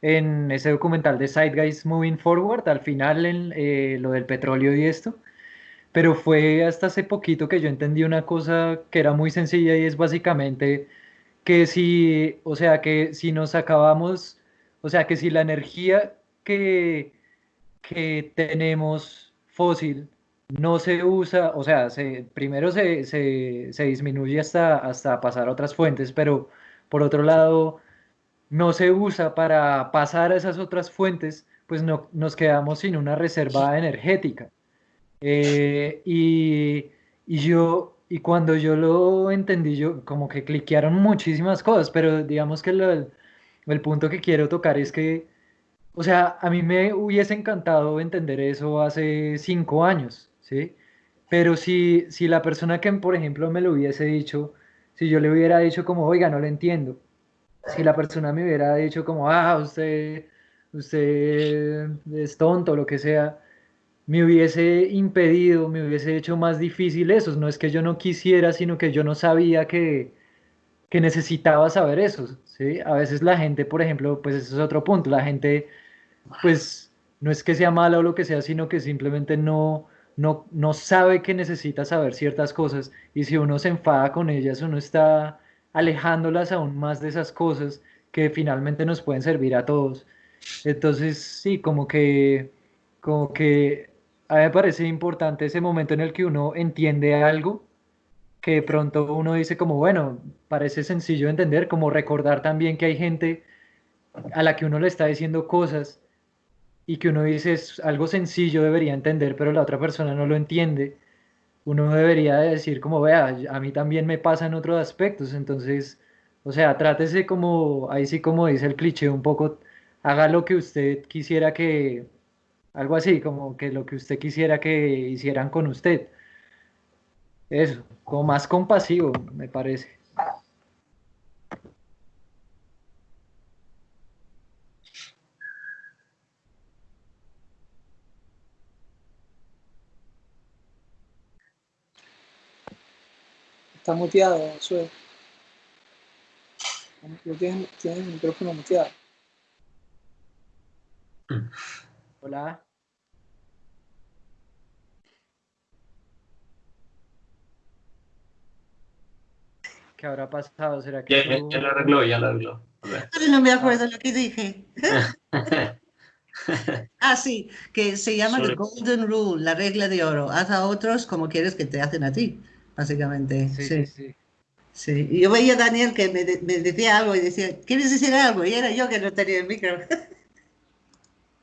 en ese documental de Side Guys Moving Forward, al final en, eh, lo del petróleo y esto, pero fue hasta hace poquito que yo entendí una cosa que era muy sencilla y es básicamente que si, o sea, que si nos acabamos, o sea, que si la energía que, que tenemos fósil, no se usa, o sea, se, primero se, se, disminuye hasta, hasta pasar a otras fuentes, pero por otro lado, no se usa para pasar a esas otras fuentes, pues no, nos quedamos sin una reserva energética. Eh, y, y, yo, y cuando yo lo entendí, yo como que cliquearon muchísimas cosas, pero digamos que el punto que quiero tocar es que, o sea, a mí me hubiese encantado entender eso hace cinco años, ¿sí? Pero si, si la persona que, por ejemplo, me lo hubiese dicho, si yo le hubiera dicho como, oiga, no lo entiendo, si la persona me hubiera dicho como, ah, usted, usted es tonto, lo que sea, me hubiese impedido, me hubiese hecho más difícil eso. No es que yo no quisiera, sino que yo no sabía que, que necesitaba saber eso. ¿sí? A veces la gente, por ejemplo, pues eso es otro punto, la gente, pues no es que sea mala o lo que sea, sino que simplemente no, no, no sabe que necesita saber ciertas cosas y si uno se enfada con ellas, uno está alejándolas aún más de esas cosas que finalmente nos pueden servir a todos. Entonces, sí, como que, como que a mí me parece importante ese momento en el que uno entiende algo, que de pronto uno dice como, bueno, parece sencillo de entender, como recordar también que hay gente a la que uno le está diciendo cosas y que uno dice es algo sencillo, debería entender, pero la otra persona no lo entiende, uno debería decir como, vea, a mí también me pasa en otros aspectos, entonces, o sea, trátese como, ahí sí como dice el cliché, un poco, haga lo que usted quisiera que, algo así, como que lo que usted quisiera que hicieran con usted. Eso, como más compasivo, me parece. Está muteado, Sue. Tienes, tienes el micrófono muteado. Hola. ¿Qué habrá pasado? ¿Será que ya, ya, lo arregló, ya lo arregló. No me acuerdo lo que dije. *laughs* ah, sí, que se llama The Golden Rule, la regla de oro. Haz a otros como quieres que te hacen a ti básicamente. Sí, sí. sí. Y yo veía a Daniel que me, me, decía algo y decía, ¿quieres decir algo? Y era yo que no tenía el micro.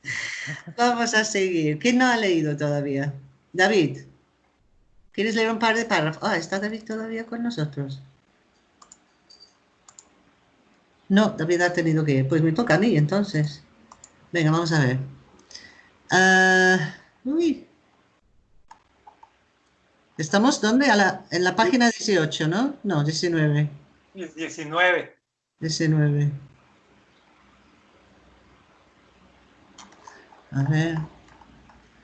*laughs* Vamos a seguir. ¿Quién no ha leído todavía? David. ¿Quieres leer un par de párrafos? Ah, ¿está David todavía con nosotros? No, David ha tenido que ir. Pues me toca a mí, entonces. Venga, vamos a ver. Uh, uy, ¿Estamos dónde? en la página 18, ¿no? No, 19. 19. 19. A ver.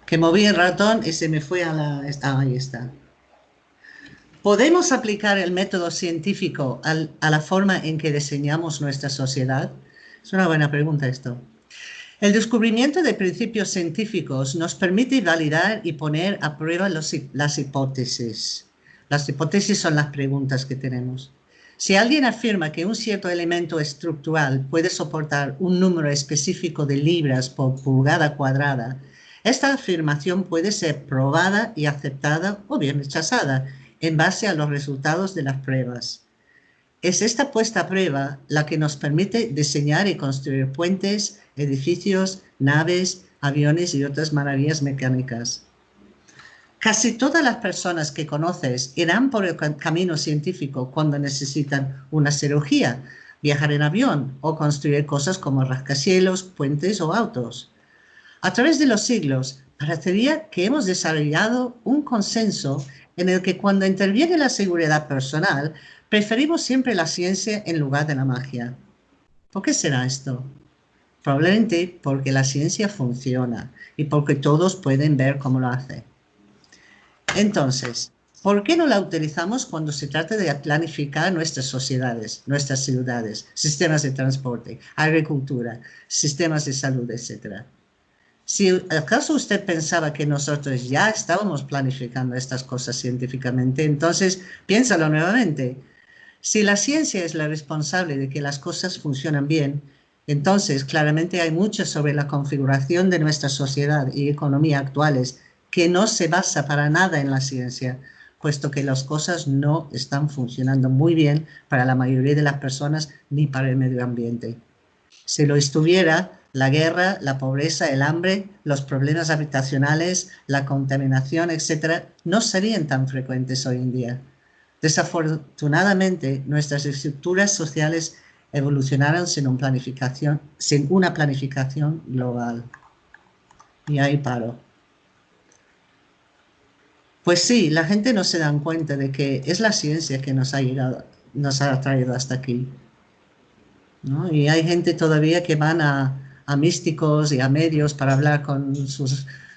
Que moví el ratón y se me fue a la... Ah, ahí está. ¿Podemos aplicar el método científico a la forma en que diseñamos nuestra sociedad? Es una buena pregunta esto. El descubrimiento de principios científicos nos permite validar y poner a prueba las hipótesis. Las hipótesis son las preguntas que tenemos. Si alguien afirma que un cierto elemento estructural puede soportar un número específico de libras por pulgada cuadrada, esta afirmación puede ser probada y aceptada o bien rechazada en base a los resultados de las pruebas. Es esta puesta a prueba la que nos permite diseñar y construir puentes, edificios, naves, aviones y otras maravillas mecánicas. Casi todas las personas que conoces irán por el camino científico cuando necesitan una cirugía, viajar en avión o construir cosas como rascacielos, puentes o autos. A través de los siglos, parecería que hemos desarrollado un consenso en el que cuando interviene la seguridad personal, Preferimos siempre la ciencia en lugar de la magia. ¿Por qué será esto? Probablemente porque la ciencia funciona y porque todos pueden ver cómo lo hace. Entonces, ¿por qué no la utilizamos cuando se trata de planificar nuestras sociedades, nuestras ciudades, sistemas de transporte, agricultura, sistemas de salud, etcétera? Si acaso usted pensaba que nosotros ya estábamos planificando estas cosas científicamente, entonces piénsalo nuevamente. Si la ciencia es la responsable de que las cosas funcionan bien, entonces claramente hay mucho sobre la configuración de nuestra sociedad y economía actuales que no se basa para nada en la ciencia, puesto que las cosas no están funcionando muy bien para la mayoría de las personas ni para el medio ambiente. Si lo estuviera, la guerra, la pobreza, el hambre, los problemas habitacionales, la contaminación, etcétera, no serían tan frecuentes hoy en día. Desafortunadamente, nuestras estructuras sociales evolucionaron sin, sin una planificación global. Y ahí paro. Pues sí, la gente no se dan cuenta de que es la ciencia que nos ha, llegado, nos ha traído hasta aquí. Y hay gente todavía que van a, místicos y a medios para hablar con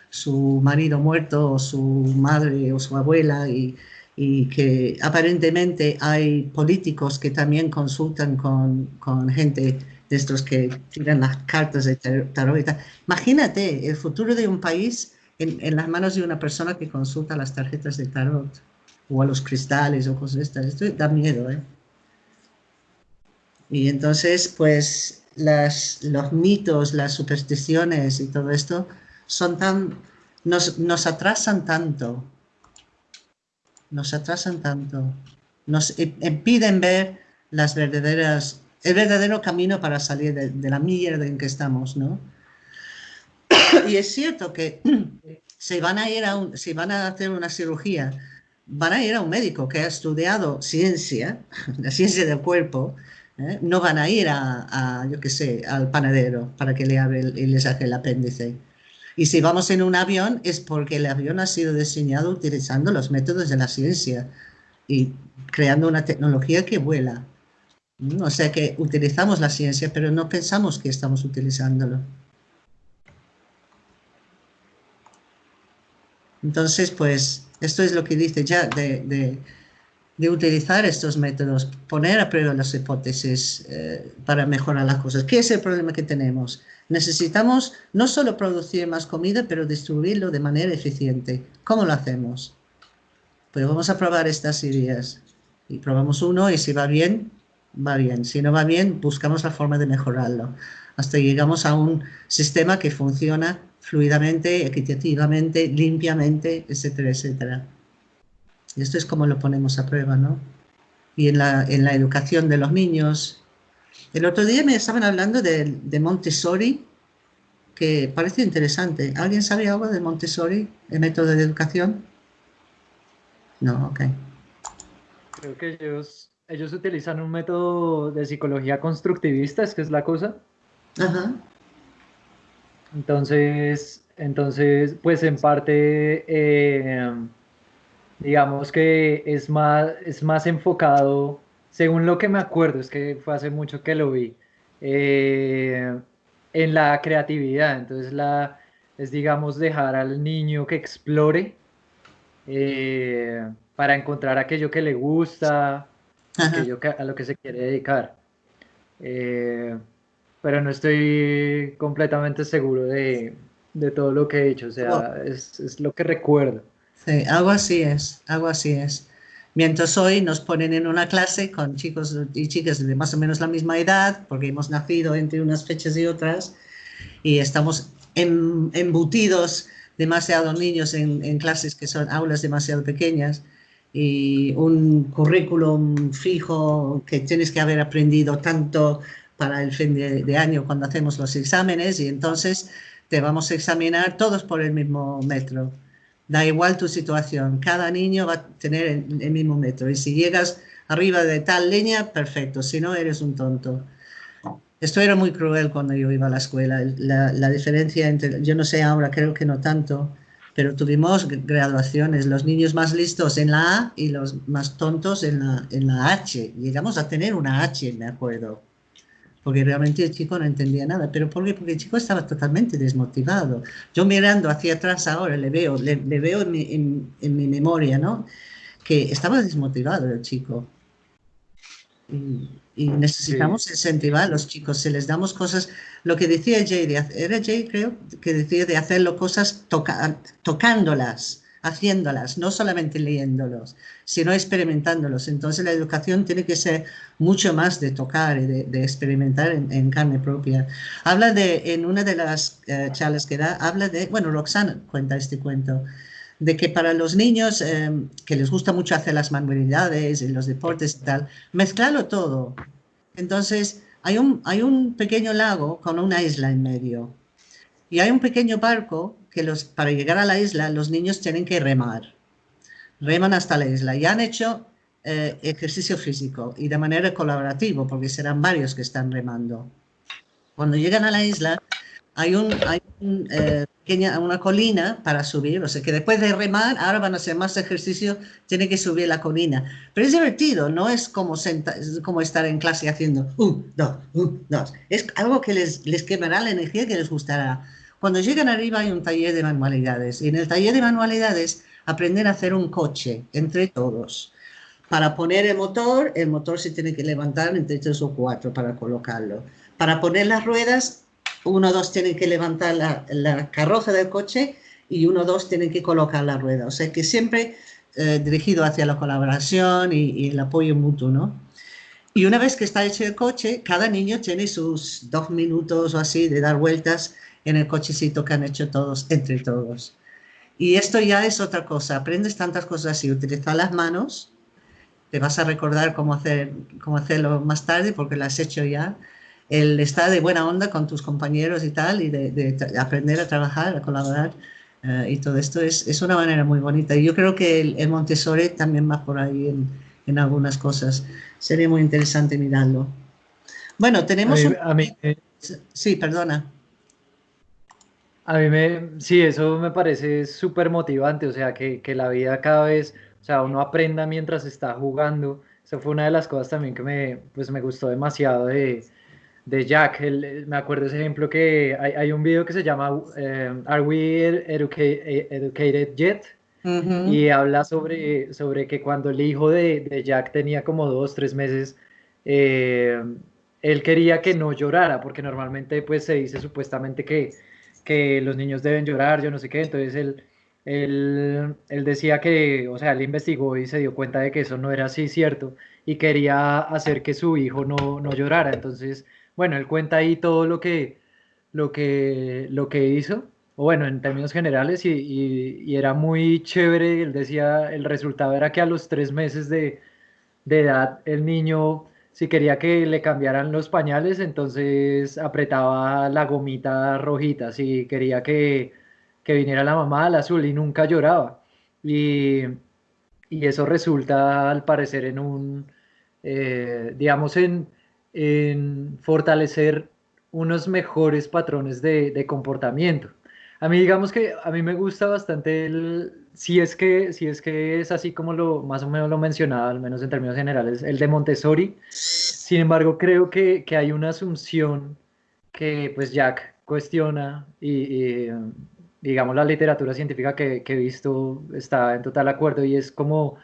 su marido muerto o su madre o su abuela y, que aparentemente hay políticos que también consultan con, gente de estos que tiran las cartas de tarot. Imagínate el futuro de un país en, las manos de una persona que consulta las tarjetas de tarot o a los cristales o cosas de estas. Esto da miedo, ¿eh? Y entonces, pues, las, los mitos, las supersticiones y todo esto son tan, nos, nos atrasan tanto, nos atrasan tanto, nos impiden ver las verdaderas, el verdadero camino para salir de, de la mierda en que estamos, ¿no? *coughs* Y es cierto que *coughs* si van a ir a un, si van a hacer una cirugía, van a ir a un médico que ha estudiado ciencia, *laughs* la ciencia del cuerpo, ¿eh? no van a ir a, yo qué sé, al panadero para que le abra y le saque el apéndice. Y si vamos en un avión es porque el avión ha sido diseñado utilizando los métodos de la ciencia y creando una tecnología que vuela. O sea que utilizamos la ciencia, pero no pensamos que estamos utilizándolo. Entonces, pues, esto es lo que dice ya de de utilizar estos métodos, poner a prueba las hipótesis eh, para mejorar las cosas. ¿Qué es el problema que tenemos? Necesitamos no solo producir más comida, pero distribuirlo de manera eficiente. ¿Cómo lo hacemos? Pues vamos a probar estas ideas. Y probamos uno y si va bien, va bien. Si no va bien, buscamos la forma de mejorarlo. Hasta llegamos a un sistema que funciona fluidamente, equitativamente, limpiamente, etcétera, etcétera. Y esto es como lo ponemos a prueba, ¿no? Y en la, en la educación de los niños. El otro día me estaban hablando de, de Montessori, que parece interesante. ¿Alguien sabe algo de Montessori, el método de educación? No, ok. Creo que ellos, ellos utilizan un método de psicología constructivista, es que es la cosa. Ajá. Entonces, entonces, pues en parte... Eh, digamos que es más, es más enfocado, según lo que me acuerdo, es que fue hace mucho que lo vi, eh, en la creatividad. Entonces la, es, digamos, dejar al niño que explore eh, para encontrar aquello que le gusta, aquello a lo que se quiere dedicar. Eh, pero no estoy completamente seguro de, todo lo que he hecho, o sea, es, es lo que recuerdo. Sí, algo así es, algo así es. Mientras hoy nos ponen en una clase con chicos y chicas de más o menos la misma edad, porque hemos nacido entre unas fechas y otras, y estamos embutidos demasiados niños en, clases que son aulas demasiado pequeñas, y un currículum fijo que tienes que haber aprendido tanto para el fin de año cuando hacemos los exámenes, y entonces te vamos a examinar todos por el mismo metro da igual tu situación, cada niño va a tener el, mismo metro. Y si llegas arriba de tal leña, perfecto, si no eres un tonto. Esto era muy cruel cuando yo iba a la escuela, la, diferencia entre, yo no sé ahora, creo que no tanto, pero tuvimos graduaciones, los niños más listos en la A y los más tontos en la, en la H. Llegamos a tener una H, me acuerdo porque realmente el chico no entendía nada. ¿Pero por qué? Porque el chico estaba totalmente desmotivado. Yo mirando hacia atrás ahora le veo, le, veo en mi, en, mi, memoria, ¿no? Que estaba desmotivado el chico. Y, necesitamos incentivar a los chicos, si les damos cosas, lo que decía Jay, era Jay creo, que decía de hacerlo cosas tocándolas, haciéndolas, no solamente leyéndolos, sino experimentándolos. Entonces la educación tiene que ser mucho más de tocar y de, experimentar en, carne propia. Habla de, en una de las eh, charlas que da, habla de, bueno, Roxana cuenta este cuento, de que para los niños em, que les gusta mucho hacer las manualidades y los deportes y tal, mezclarlo todo. Entonces, hay un, hay un pequeño lago con una isla en medio. Y hay un pequeño barco que los, para llegar a la isla los niños tienen que remar. Reman hasta la isla. Y han hecho eh, ejercicio físico y de manera colaborativa, porque serán varios que están remando. Cuando llegan a la isla, hay, un, hay eh, una colina para subir, o sea que después de remar, ahora van a hacer más ejercicio, tienen que subir la colina. Pero es divertido, no es como, como estar en clase haciendo un, dos, un, dos. Es algo que les, les quemará la energía que les gustará. Cuando llegan arriba hay un taller de manualidades y en el taller de manualidades aprenden a hacer un coche entre todos. Para poner el motor, el motor se tiene que levantar entre tres o cuatro para colocarlo. Para poner las ruedas, uno o dos tienen que levantar la, carroza del coche y uno o dos tienen que colocar la rueda. O sea que siempre eh, dirigido hacia la colaboración y, el apoyo mutuo, ¿no? Y una vez que está hecho el coche, cada niño tiene sus dos minutos o así de dar vueltas en el cochecito que han hecho todos, entre todos. Y esto ya es otra cosa, aprendes tantas cosas así, utilizar las manos, te vas a recordar cómo, hacer, cómo hacerlo más tarde porque lo has hecho ya, el estar de buena onda con tus compañeros y tal, y de, aprender a trabajar, a colaborar, eh, y todo esto es, es, una manera muy bonita. Y yo creo que el, Montessori también va por ahí en, en, algunas cosas. Sería muy interesante mirarlo. Bueno, tenemos... A mí, Sí, perdona. A mí me, sí, eso me parece súper motivante, o sea, que, que la vida cada vez, o sea, uno aprenda mientras está jugando. Eso fue una de las cosas también que me, pues me gustó demasiado de, de Jack. me acuerdo ese ejemplo que hay, hay un video que se llama eh, Are We Educated Yet? Y habla sobre, sobre que cuando el hijo de, de Jack tenía como dos, tres meses, eh, él quería que no llorara, porque normalmente pues se dice supuestamente que, que los niños deben llorar, yo no sé qué, entonces él, él, él decía que, o sea, él investigó y se dio cuenta de que eso no era así cierto y quería hacer que su hijo no, no llorara, entonces bueno, él cuenta ahí todo lo que, lo que, lo que hizo, o bueno, en términos generales, y, era muy chévere, él decía, el resultado era que a los tres meses de, edad el niño, si quería que le cambiaran los pañales, entonces apretaba la gomita rojita, si quería que, viniera la mamá al azul y nunca lloraba. Y, eso resulta al parecer en un, eh, digamos, en en fortalecer unos mejores patrones de, comportamiento. A mí digamos que a mí me gusta bastante el, si es que, si es, que es así como lo más o menos lo mencionaba, al menos en términos generales, el de Montessori. Sin embargo, creo que, hay una asunción que pues Jack cuestiona y, digamos la literatura científica que, que, he visto está en total acuerdo y es como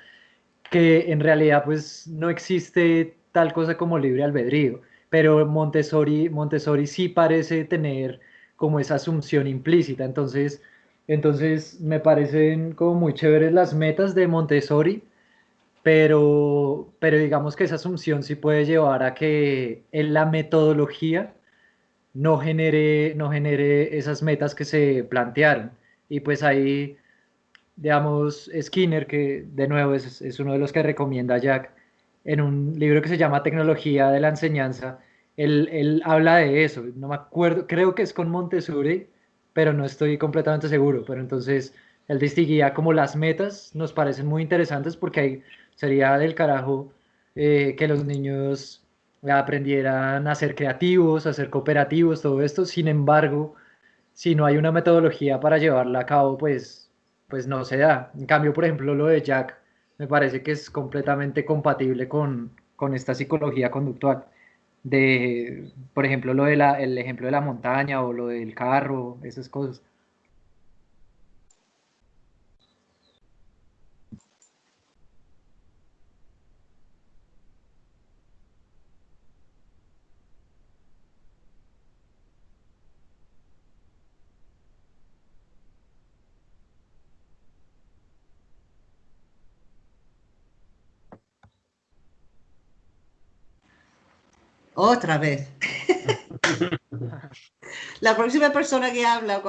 que en realidad pues no existe tal cosa como libre albedrío, pero Montessori, Montessori sí parece tener como esa asunción implícita, entonces, entonces me parecen como muy chéveres las metas de Montessori, pero, pero digamos que esa asunción sí puede llevar a que en la metodología no genere, no genere esas metas que se plantearon. Y pues ahí, digamos, Skinner, que de nuevo es, es uno de los que recomienda Jack, en un libro que se llama Tecnología de la Enseñanza, él, habla de eso, no me acuerdo, creo que es con Montessori, pero no estoy completamente seguro, pero entonces él distinguía como las metas, nos parecen muy interesantes porque ahí sería del carajo eh, que los niños aprendieran a ser creativos, a ser cooperativos, todo esto, sin embargo, si no hay una metodología para llevarla a cabo, pues, pues no se da. En cambio, por ejemplo, lo de Jack, me parece que es completamente compatible con, esta psicología conductual. De, por ejemplo, lo de el ejemplo de la montaña o lo del carro, esas cosas. Otra vez. *laughs* la próxima persona que habla,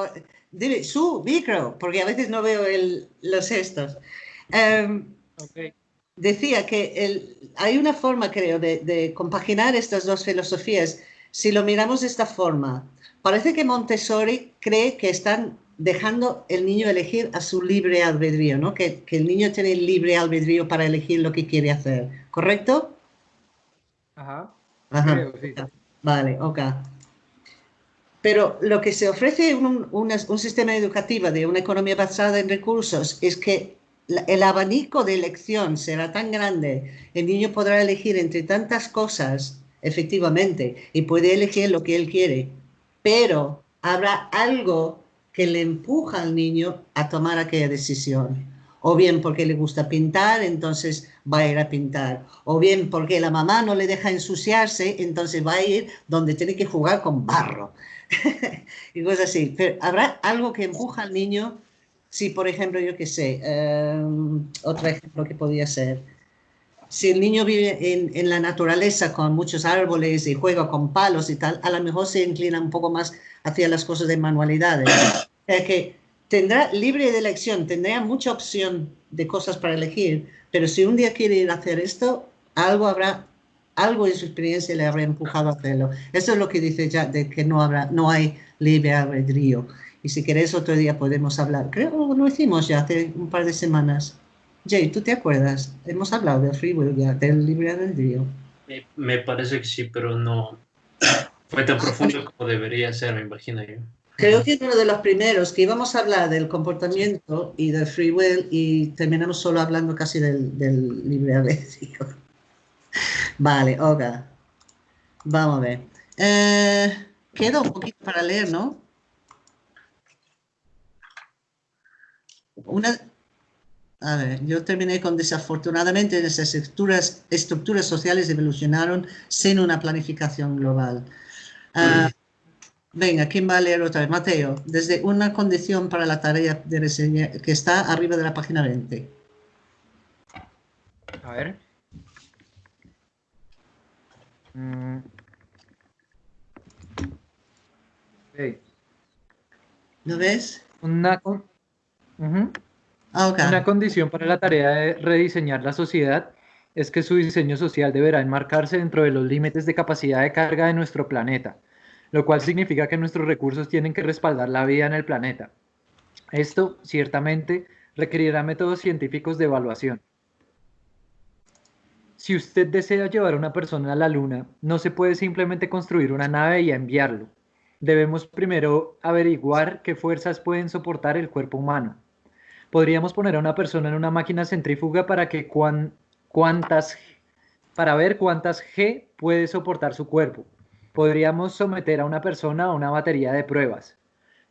dile su micro, porque a veces no veo los gestos. Em, decía que hay una forma, creo, de, compaginar estas dos filosofías. Si lo miramos de esta forma, parece que Montessori cree que están dejando el niño elegir a su libre albedrío, ¿no? Que, el niño tiene libre albedrío para elegir lo que quiere hacer, ¿correcto? Ajá. Ajá. Vale, ok. Pero lo que se ofrece un, un sistema educativo de una economía basada en recursos es que el abanico de elección será tan grande, el niño podrá elegir entre tantas cosas, efectivamente, y puede elegir lo que él quiere, pero habrá algo que le empuja al niño a tomar aquella decisión. O bien porque le gusta pintar, entonces va a ir a pintar. O bien porque la mamá no le deja ensuciarse, entonces va a ir donde tiene que jugar con barro. *laughs* y cosas así. Pero habrá algo que empuja al niño si, por ejemplo, yo qué sé, em, otro ejemplo que podría ser, si el niño vive en, la naturaleza con muchos árboles y juega con palos y tal, a lo mejor se inclina un poco más hacia las cosas de manualidades. *coughs* O que tendrá libre de elección, tendrá mucha opción de cosas para elegir, pero si un día quiere ir a hacer esto, algo habrá, algo en su experiencia le habrá empujado a hacerlo. Eso es lo que dice ya de que no habrá, no hay libre albedrío. Y si querés otro día podemos hablar. Creo que lo hicimos ya hace un par de semanas. Jay, ¿tú te acuerdas? Hemos hablado del free will del libre albedrío. Me parece que sí, pero no fue tan profundo como debería ser, me imagino yo. Creo que uno de los primeros que íbamos a hablar del comportamiento y del free will y terminamos solo hablando casi del, del libre albedrío. *laughs* Vale, ok. Vamos a ver. Eh, queda un poquito para leer, ¿no? Una, a ver, yo terminé con desafortunadamente esas estructuras, estructuras sociales evolucionaron sin una planificación global. Ah, venga, ¿quién va a leer otra vez? Mateo, desde una condición para la tarea de reseña que está arriba de la página 20. A ver. Mm. ¿Lo ves? Una, Ah, Una condición para la tarea de rediseñar la sociedad es que su diseño social deberá enmarcarse dentro de los límites de capacidad de carga de nuestro planeta, lo cual significa que nuestros recursos tienen que respaldar la vida en el planeta. Esto, ciertamente, requerirá métodos científicos de evaluación. Si usted desea llevar a una persona a la Luna, no se puede simplemente construir una nave y enviarlo. Debemos primero averiguar qué fuerzas pueden soportar el cuerpo humano podríamos poner a una persona en una máquina centrífuga para que cuántas para ver cuántas G puede soportar su cuerpo. Podríamos someter a una persona a una batería de pruebas.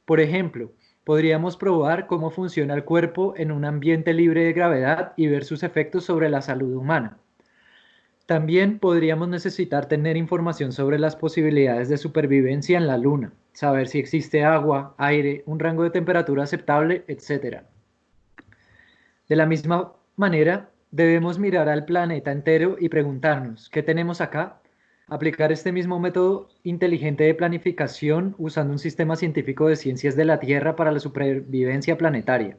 Por ejemplo, podríamos probar cómo funciona el cuerpo en un ambiente libre de gravedad y ver sus efectos sobre la salud humana. También podríamos necesitar tener información sobre las posibilidades de supervivencia en la Luna, saber si existe agua, aire, un rango de temperatura aceptable, etc. De la misma manera, debemos mirar al planeta entero y preguntarnos, ¿qué tenemos acá? Aplicar este mismo método inteligente de planificación usando un sistema científico de ciencias de la Tierra para la supervivencia planetaria.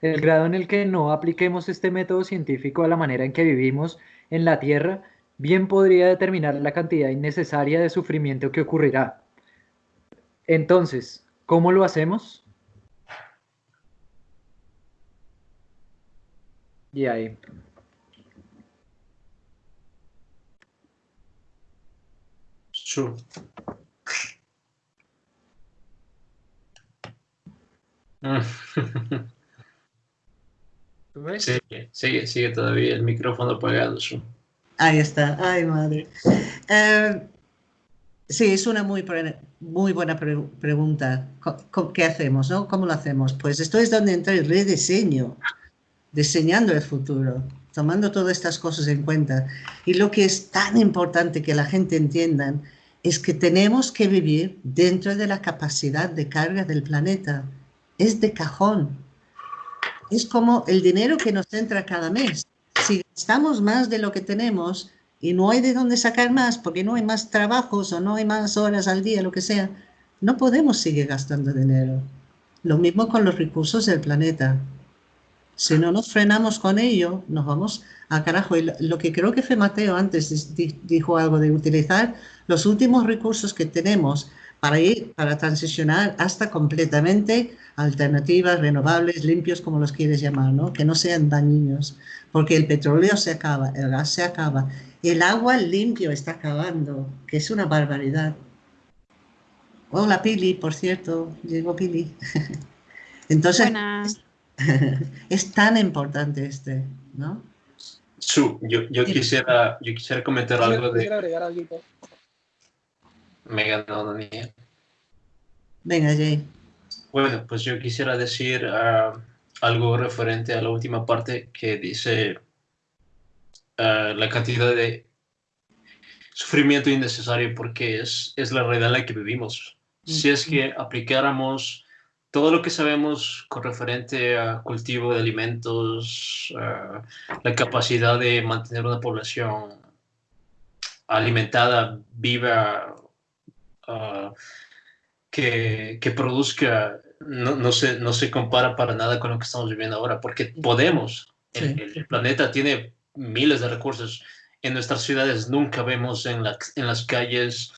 El grado en el que no apliquemos este método científico a la manera en que vivimos en la Tierra bien podría determinar la cantidad innecesaria de sufrimiento que ocurrirá. Entonces, ¿cómo lo hacemos? Y ahí. Sure. *laughs* ¿Tú ves? Sigue, sigue, sigue todavía el micrófono apagado. Ahí está. Ay, madre. Eh, sí, es una muy, muy buena pregunta. ¿Qué hacemos? No? ¿Cómo lo hacemos? Pues esto es donde entra el rediseño diseñando el futuro, tomando todas estas cosas en cuenta. Y lo que es tan importante que la gente entienda es que tenemos que vivir dentro de la capacidad de carga del planeta. Es de cajón. Es como el dinero que nos entra cada mes. Si gastamos más de lo que tenemos y no hay de dónde sacar más porque no hay más trabajos o no hay más horas al día, lo que sea, no podemos seguir gastando dinero. Lo mismo con los recursos del planeta Si no nos frenamos con ello, nos vamos a carajo. Y lo que creo que fue Mateo antes dijo algo de utilizar los últimos recursos que tenemos para ir, para transicionar hasta completamente alternativas, renovables, limpios, como los quieres llamar, ¿no? Que no sean dañinos, porque el petróleo se acaba, el gas se acaba, el agua limpio está acabando, que es una barbaridad. Hola Pili, por cierto, llegó Pili. *laughs* Entonces, *laughs* es, tan importante este, ¿no? Su, yo, yo, quisiera, yo quisiera comentar algo de... Me ganó Daniel. Venga, Jay. Bueno, pues yo quisiera decir ah, algo referente a la última parte que dice ah, la cantidad de sufrimiento innecesario porque es, es la realidad en la que vivimos. Si es que aplicáramos todo lo que sabemos con referente a cultivo de alimentos, ah, la capacidad de mantener una población alimentada, viva, que, que, produzca no, no, se, no se compara para nada con lo que estamos viviendo ahora, porque podemos. El, planeta tiene miles de recursos. En nuestras ciudades nunca vemos en, la, en las calles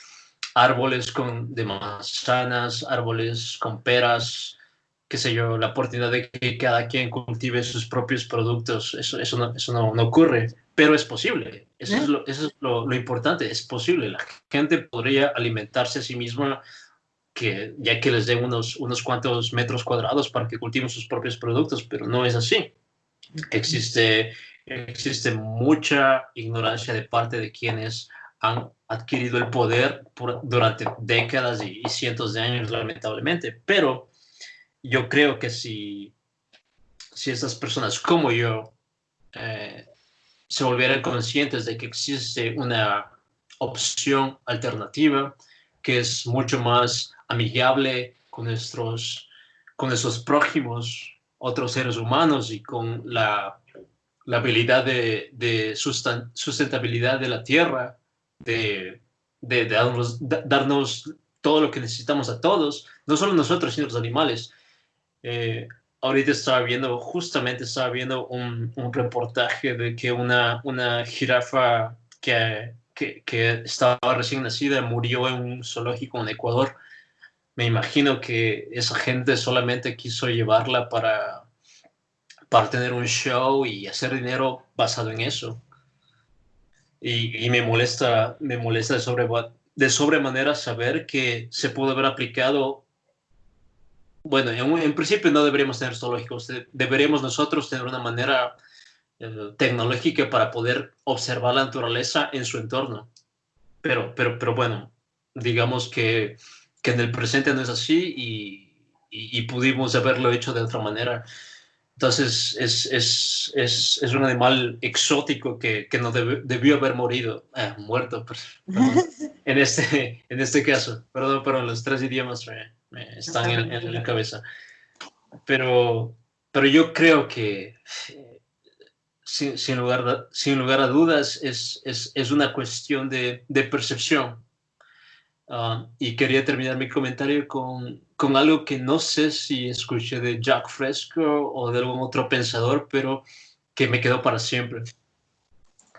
árboles con, de manzanas, árboles con peras, qué sé yo, la oportunidad de que cada quien cultive sus propios productos. Eso, eso, no, eso no, no ocurre, pero es posible. Eso es, lo, eso es lo, lo, importante, es posible. La gente podría alimentarse a sí misma que ya que les den unos, unos cuantos metros cuadrados para que cultiven sus propios productos, pero no es así. Existe, existe mucha ignorancia de parte de quienes han adquirido el poder durante décadas y, cientos de años, lamentablemente. Pero yo creo que si, si estas personas como yo eh, se volvieran conscientes de que existe una opción alternativa que es mucho más amigable con nuestros, con nuestros prójimos, otros seres humanos y con la, la habilidad de sustentabilidad de la tierra, de, de, darnos, darnos, todo lo que necesitamos a todos, no solo nosotros, sino los animales. Eh, ahorita estaba viendo, justamente estaba viendo un, un reportaje de que una, una jirafa que, que, que, estaba recién nacida murió en un zoológico en Ecuador me imagino que esa gente solamente quiso llevarla para, para tener un show y hacer dinero basado en eso. Y, me molesta, me molesta de, sobre, de sobremanera saber que se pudo haber aplicado. Bueno, en, principio no deberíamos tener zoológicos, deberíamos nosotros tener una manera eh, tecnológica para poder observar la naturaleza en su entorno. Pero, pero, pero bueno, digamos que que en el presente no es así y, y, pudimos haberlo hecho de otra manera. Entonces es, es, es, es un animal exótico que, que no debió haber morido, eh, muerto, *laughs* en, este, en este caso. Perdón, pero los tres idiomas me, están en, en, la cabeza. Pero, pero yo creo que sin, sin, lugar, sin lugar a dudas es, es, es una cuestión de, de percepción Ah, y quería terminar mi comentario con, con, algo que no sé si escuché de Jack Fresco o de algún otro pensador, pero que me quedó para siempre,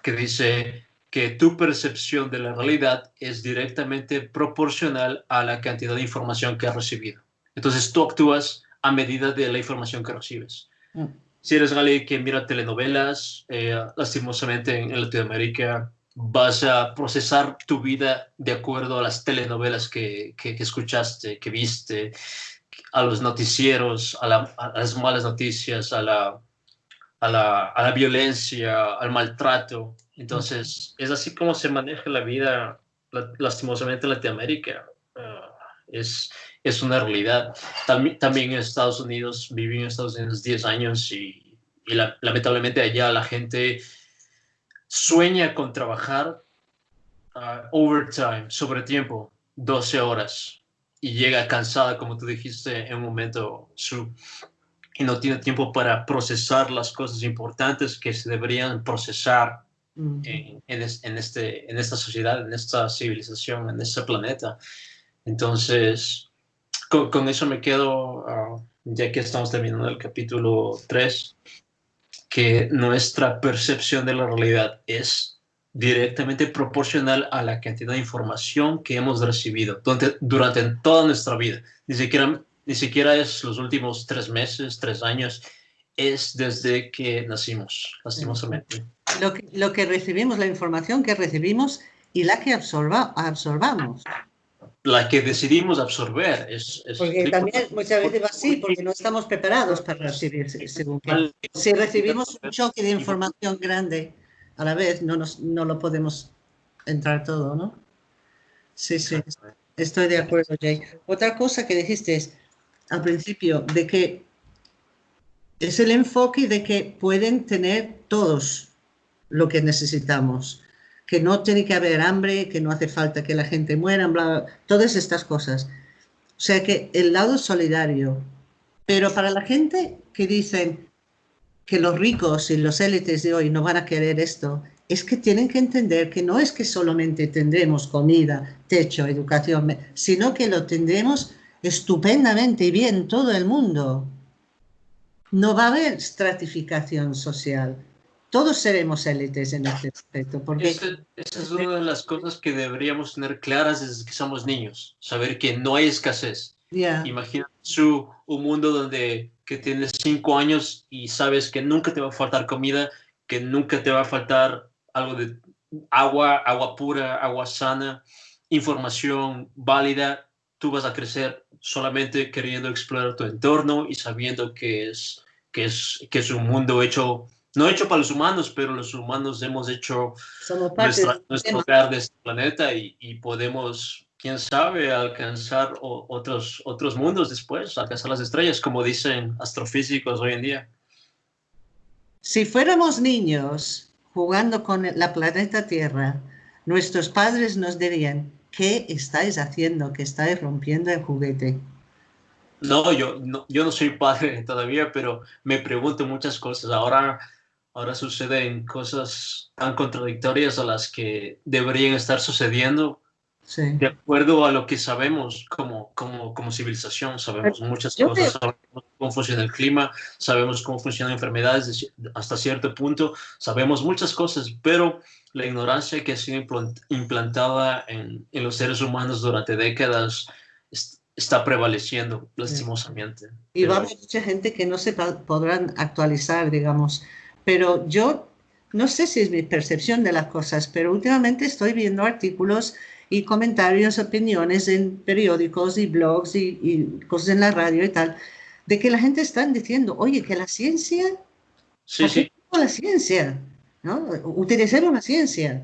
que dice que tu percepción de la realidad es directamente proporcional a la cantidad de información que has recibido. Entonces tú actúas a medida de la información que recibes. Mm. Si eres alguien que mira telenovelas, eh, lastimosamente en Latinoamérica vas a procesar tu vida de acuerdo a las telenovelas que, que, escuchaste, que viste, a los noticieros, a, las malas noticias, a la, a la, a la violencia, al maltrato. Entonces, es así como se maneja la vida, lastimosamente en Latinoamérica. Ah, es, es una realidad. También, también en Estados Unidos, viví en Estados Unidos 10 años y, y lamentablemente allá la gente sueña con trabajar uh, overtime, sobre tiempo, 12 horas, y llega cansada, como tú dijiste en un momento, su, y no tiene tiempo para procesar las cosas importantes que se deberían procesar en, en, este, en esta sociedad, en esta civilización, en este planeta. Entonces, con, con eso me quedo, uh, ya que estamos terminando el capítulo 3, que nuestra percepción de la realidad es directamente proporcional a la cantidad de información que hemos recibido durante, durante toda nuestra vida. Ni siquiera, ni siquiera es los últimos tres meses, tres años, es desde que nacimos, lastimosamente. Lo que, lo que recibimos, la información que recibimos y la que absorba, absorbamos. La que decidimos absorber. Es, porque también muchas veces va así, porque no estamos preparados para recibir. Según Si recibimos un choque de información grande, a la vez no, nos, no lo podemos entrar todo, ¿no? Sí, sí, estoy de acuerdo, Jay. Otra cosa que dijiste es, al principio, de que es el enfoque de que pueden tener todos lo que necesitamos, que no tiene que haber hambre, que no hace falta que la gente muera, bla, todas estas cosas. O sea que el lado solidario, pero para la gente que dicen, que los ricos y los élites de hoy no van a querer esto, es que tienen que entender que no es que solamente tendremos comida, techo, educación, sino que lo tendremos estupendamente y bien todo el mundo. No va a haber estratificación social. Todos seremos élites en este aspecto. Porque... Esa, es una de las cosas que deberíamos tener claras desde que somos niños. Saber que no hay escasez. Imagina su, un mundo donde que tienes cinco años y sabes que nunca te va a faltar comida, que nunca te va a faltar algo de agua, agua pura, agua sana, información válida, tú vas a crecer solamente queriendo explorar tu entorno y sabiendo que es, que es, que es un mundo hecho, no hecho para los humanos, pero los humanos hemos hecho nuestro hogar de este planeta y, y podemos quién sabe, alcanzar otros, otros mundos después, alcanzar las estrellas, como dicen astrofísicos hoy en día. Si fuéramos niños jugando con la planeta Tierra, nuestros padres nos dirían, ¿qué estáis haciendo? Que estáis rompiendo el juguete. No, yo no, yo no soy padre todavía, pero me pregunto muchas cosas. Ahora, ahora suceden cosas tan contradictorias a las que deberían estar sucediendo de acuerdo a lo que sabemos como, como, como civilización, sabemos muchas cosas, sabemos cómo funciona el clima, sabemos cómo funcionan enfermedades hasta cierto punto, sabemos muchas cosas, pero la ignorancia que ha sido implantada en, en los seres humanos durante décadas está prevaleciendo lastimosamente. Y va a haber mucha gente que no se podrán actualizar, digamos, pero yo no sé si es mi percepción de las cosas, pero últimamente estoy viendo artículos y comentarios, opiniones en periódicos y blogs y, cosas en la radio y tal, de que la gente está diciendo, oye, que la ciencia, sí, sí. la ciencia, ¿no? Utilizar una ciencia.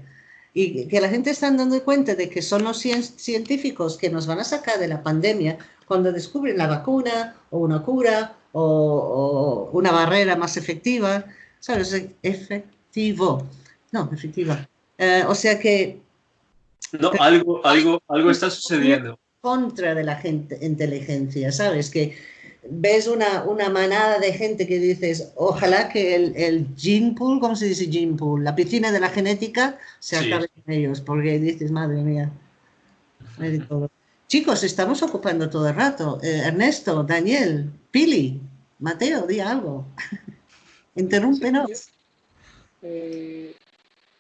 Y que la gente está dando cuenta de que son los científicos que nos van a sacar de la pandemia cuando descubren la vacuna o una cura o, una barrera más efectiva, ¿sabes? Efectivo. No, efectiva. Eh, o sea que no, algo, algo, algo está sucediendo. Contra de la gente, inteligencia, ¿sabes? Que ves una, una manada de gente que dices, ojalá que el, el gene pool, ¿cómo se dice gene pool? La piscina de la genética se acabe con ellos, porque dices, madre mía. Chicos, estamos ocupando todo el rato. Eh, Ernesto, Daniel, Pili, Mateo, di algo. Interrúmpenos. Eh,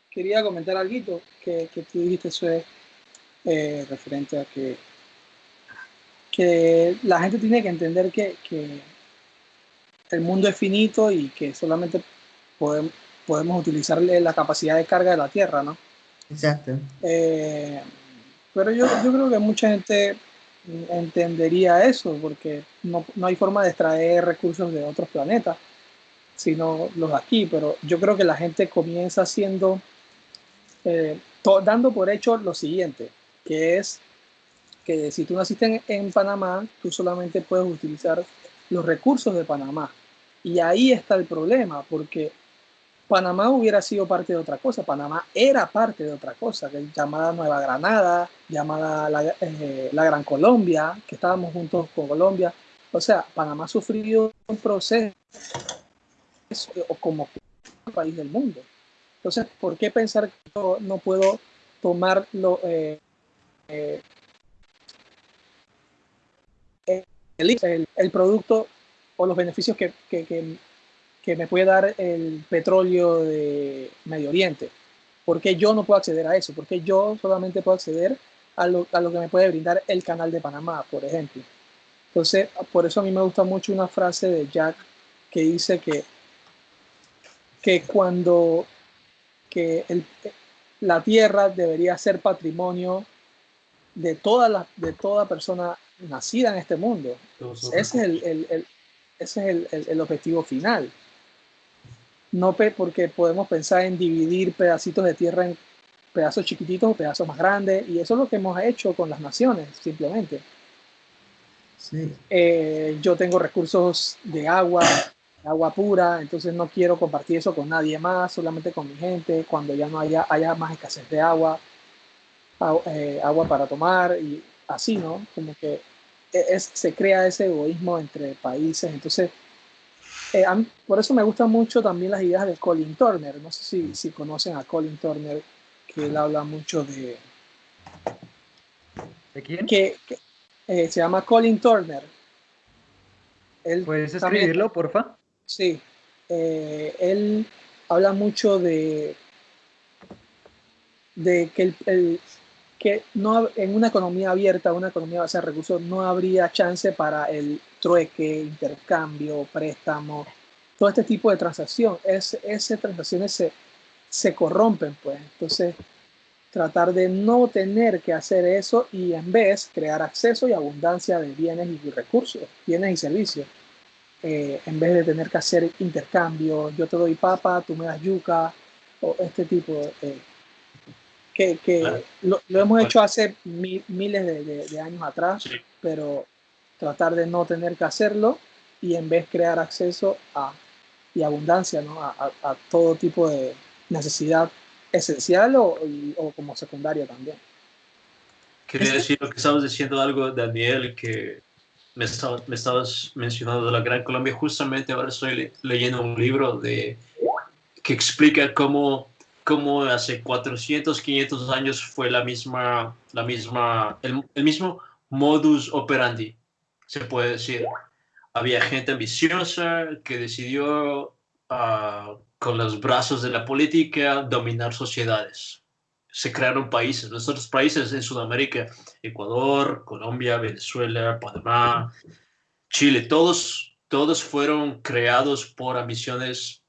quería comentar algo que, que tú dijiste, eso es eh, referente a que, que la gente tiene que entender que, que el mundo es finito y que solamente podemos, podemos utilizarle la capacidad de carga de la Tierra, ¿no? Exacto. Eh, pero yo, yo creo que mucha gente entendería eso, porque no, no, hay forma de extraer recursos de otros planetas, sino los aquí, pero yo creo que la gente comienza siendo eh, dando por hecho lo siguiente, que es que si tú naciste en, Panamá, tú solamente puedes utilizar los recursos de Panamá. Y ahí está el problema, porque Panamá hubiera sido parte de otra cosa, Panamá era parte de otra cosa, llamada Nueva Granada, llamada la, eh, la, Gran Colombia, que estábamos juntos con Colombia. O sea, Panamá sufrió un proceso como país del mundo. Entonces, ¿por qué pensar que yo no puedo tomar lo, eh, eh, el, el, producto o los beneficios que, que, que me puede dar el petróleo de Medio Oriente? ¿Por qué yo no puedo acceder a eso? ¿Por qué yo solamente puedo acceder a lo, a lo que me puede brindar el canal de Panamá, por ejemplo? Entonces, por eso a mí me gusta mucho una frase de Jack que dice que, que cuando que el, la tierra debería ser patrimonio de toda, la, de toda persona nacida en este mundo. Ese es el, el, ese es el, objetivo final. No porque podemos pensar en dividir pedacitos de tierra en pedazos chiquititos o pedazos más grandes, y eso es lo que hemos hecho con las naciones, simplemente. Eh, yo tengo recursos de agua, agua pura, entonces no quiero compartir eso con nadie más, solamente con mi gente, cuando ya no haya, haya más escasez de agua, eh, agua para tomar y así, ¿no? Como que e, es, se crea ese egoísmo entre países, entonces eh, por eso me gustan mucho también las ideas de Colin Turner, no sé si, si conocen a Colin Turner, que él habla mucho de... ¿De quién? Que, eh, se llama Colin Turner. ¿Puedes escribirlo, porfa? Sí, eh, él habla mucho de, de que, el, que no, en una economía abierta, una economía basada en recursos, no habría chance para el trueque, intercambio, préstamo, todo este tipo de transacción. Es, esas transacciones se, se corrompen, pues. Entonces, tratar de no tener que hacer eso y en vez crear acceso y abundancia de bienes y recursos, bienes y servicios. Eh, en vez de tener que hacer intercambio, yo te doy papa, tú me das yuca, o este tipo, eh, que, que lo, hemos hecho hace miles de, años atrás, pero tratar de no tener que hacerlo y en vez crear acceso a, y abundancia ¿no? a, a, todo tipo de necesidad esencial o, o como secundaria también. Quería decir lo que estabas diciendo algo, Daniel, que me, estabas mencionando la Gran Colombia, justamente ahora estoy leyendo un libro de, que explica cómo, cómo hace 400, 500 años fue la misma, la misma, el, mismo modus operandi, se puede decir. Había gente ambiciosa que decidió ah, con los brazos de la política dominar sociedades se crearon países, nuestros países en Sudamérica, Ecuador, Colombia, Venezuela, Panamá, Chile, todos, todos fueron creados por ambiciones,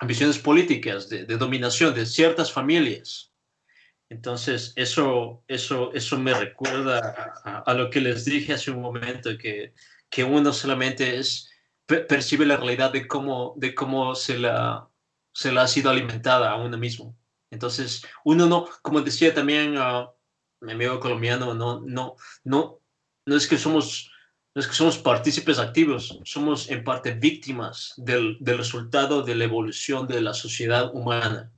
ambiciones políticas de, dominación de ciertas familias. Entonces, eso, eso, eso me recuerda a, lo que les dije hace un momento, que, que uno solamente es, percibe la realidad de cómo, de cómo se, la, se la ha sido alimentada a uno mismo. Entonces, uno no, como decía también uh, mi amigo colombiano, no, no, no, no es que somos, no es que somos partícipes activos, somos en parte víctimas del, del resultado de la evolución de la sociedad humana.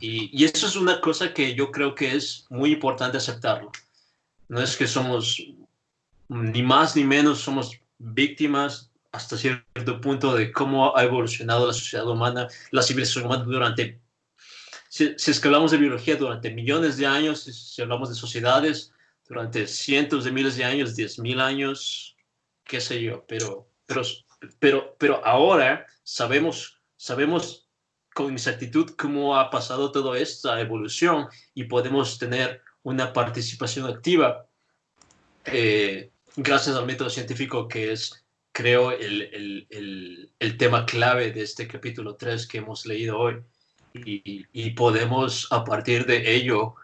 Y, y, eso es una cosa que yo creo que es muy importante aceptarlo. No es que somos ni más ni menos, somos víctimas hasta cierto punto de cómo ha evolucionado la sociedad humana, la civilización humana durante si, es que hablamos de biología durante millones de años, si, hablamos de sociedades durante cientos de miles de años, diez mil años, qué sé yo, pero, pero, pero, pero ahora sabemos, sabemos con exactitud cómo ha pasado toda esta evolución y podemos tener una participación activa eh, gracias al método científico que es, creo, el, el, el, el tema clave de este capítulo 3 que hemos leído hoy y, podemos a partir de ello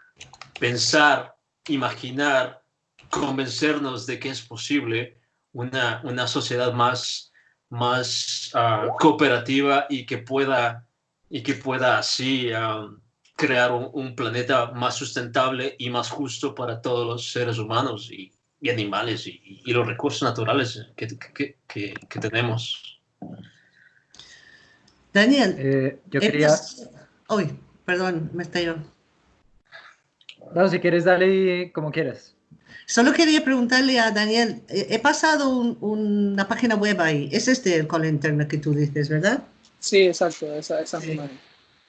pensar, imaginar, convencernos de que es posible una, una sociedad más, más ah, cooperativa y que pueda, y que pueda así ah, crear un, planeta más sustentable y más justo para todos los seres humanos y, animales y, los recursos naturales que, que, que, tenemos. Daniel, eh, yo quería... Uy, perdón, me yo. No, si quieres, dale como quieras. Solo quería preguntarle a Daniel, he pasado una página web ahí, es este el call internet que tú dices, ¿verdad? Sí, exacto, esa, esa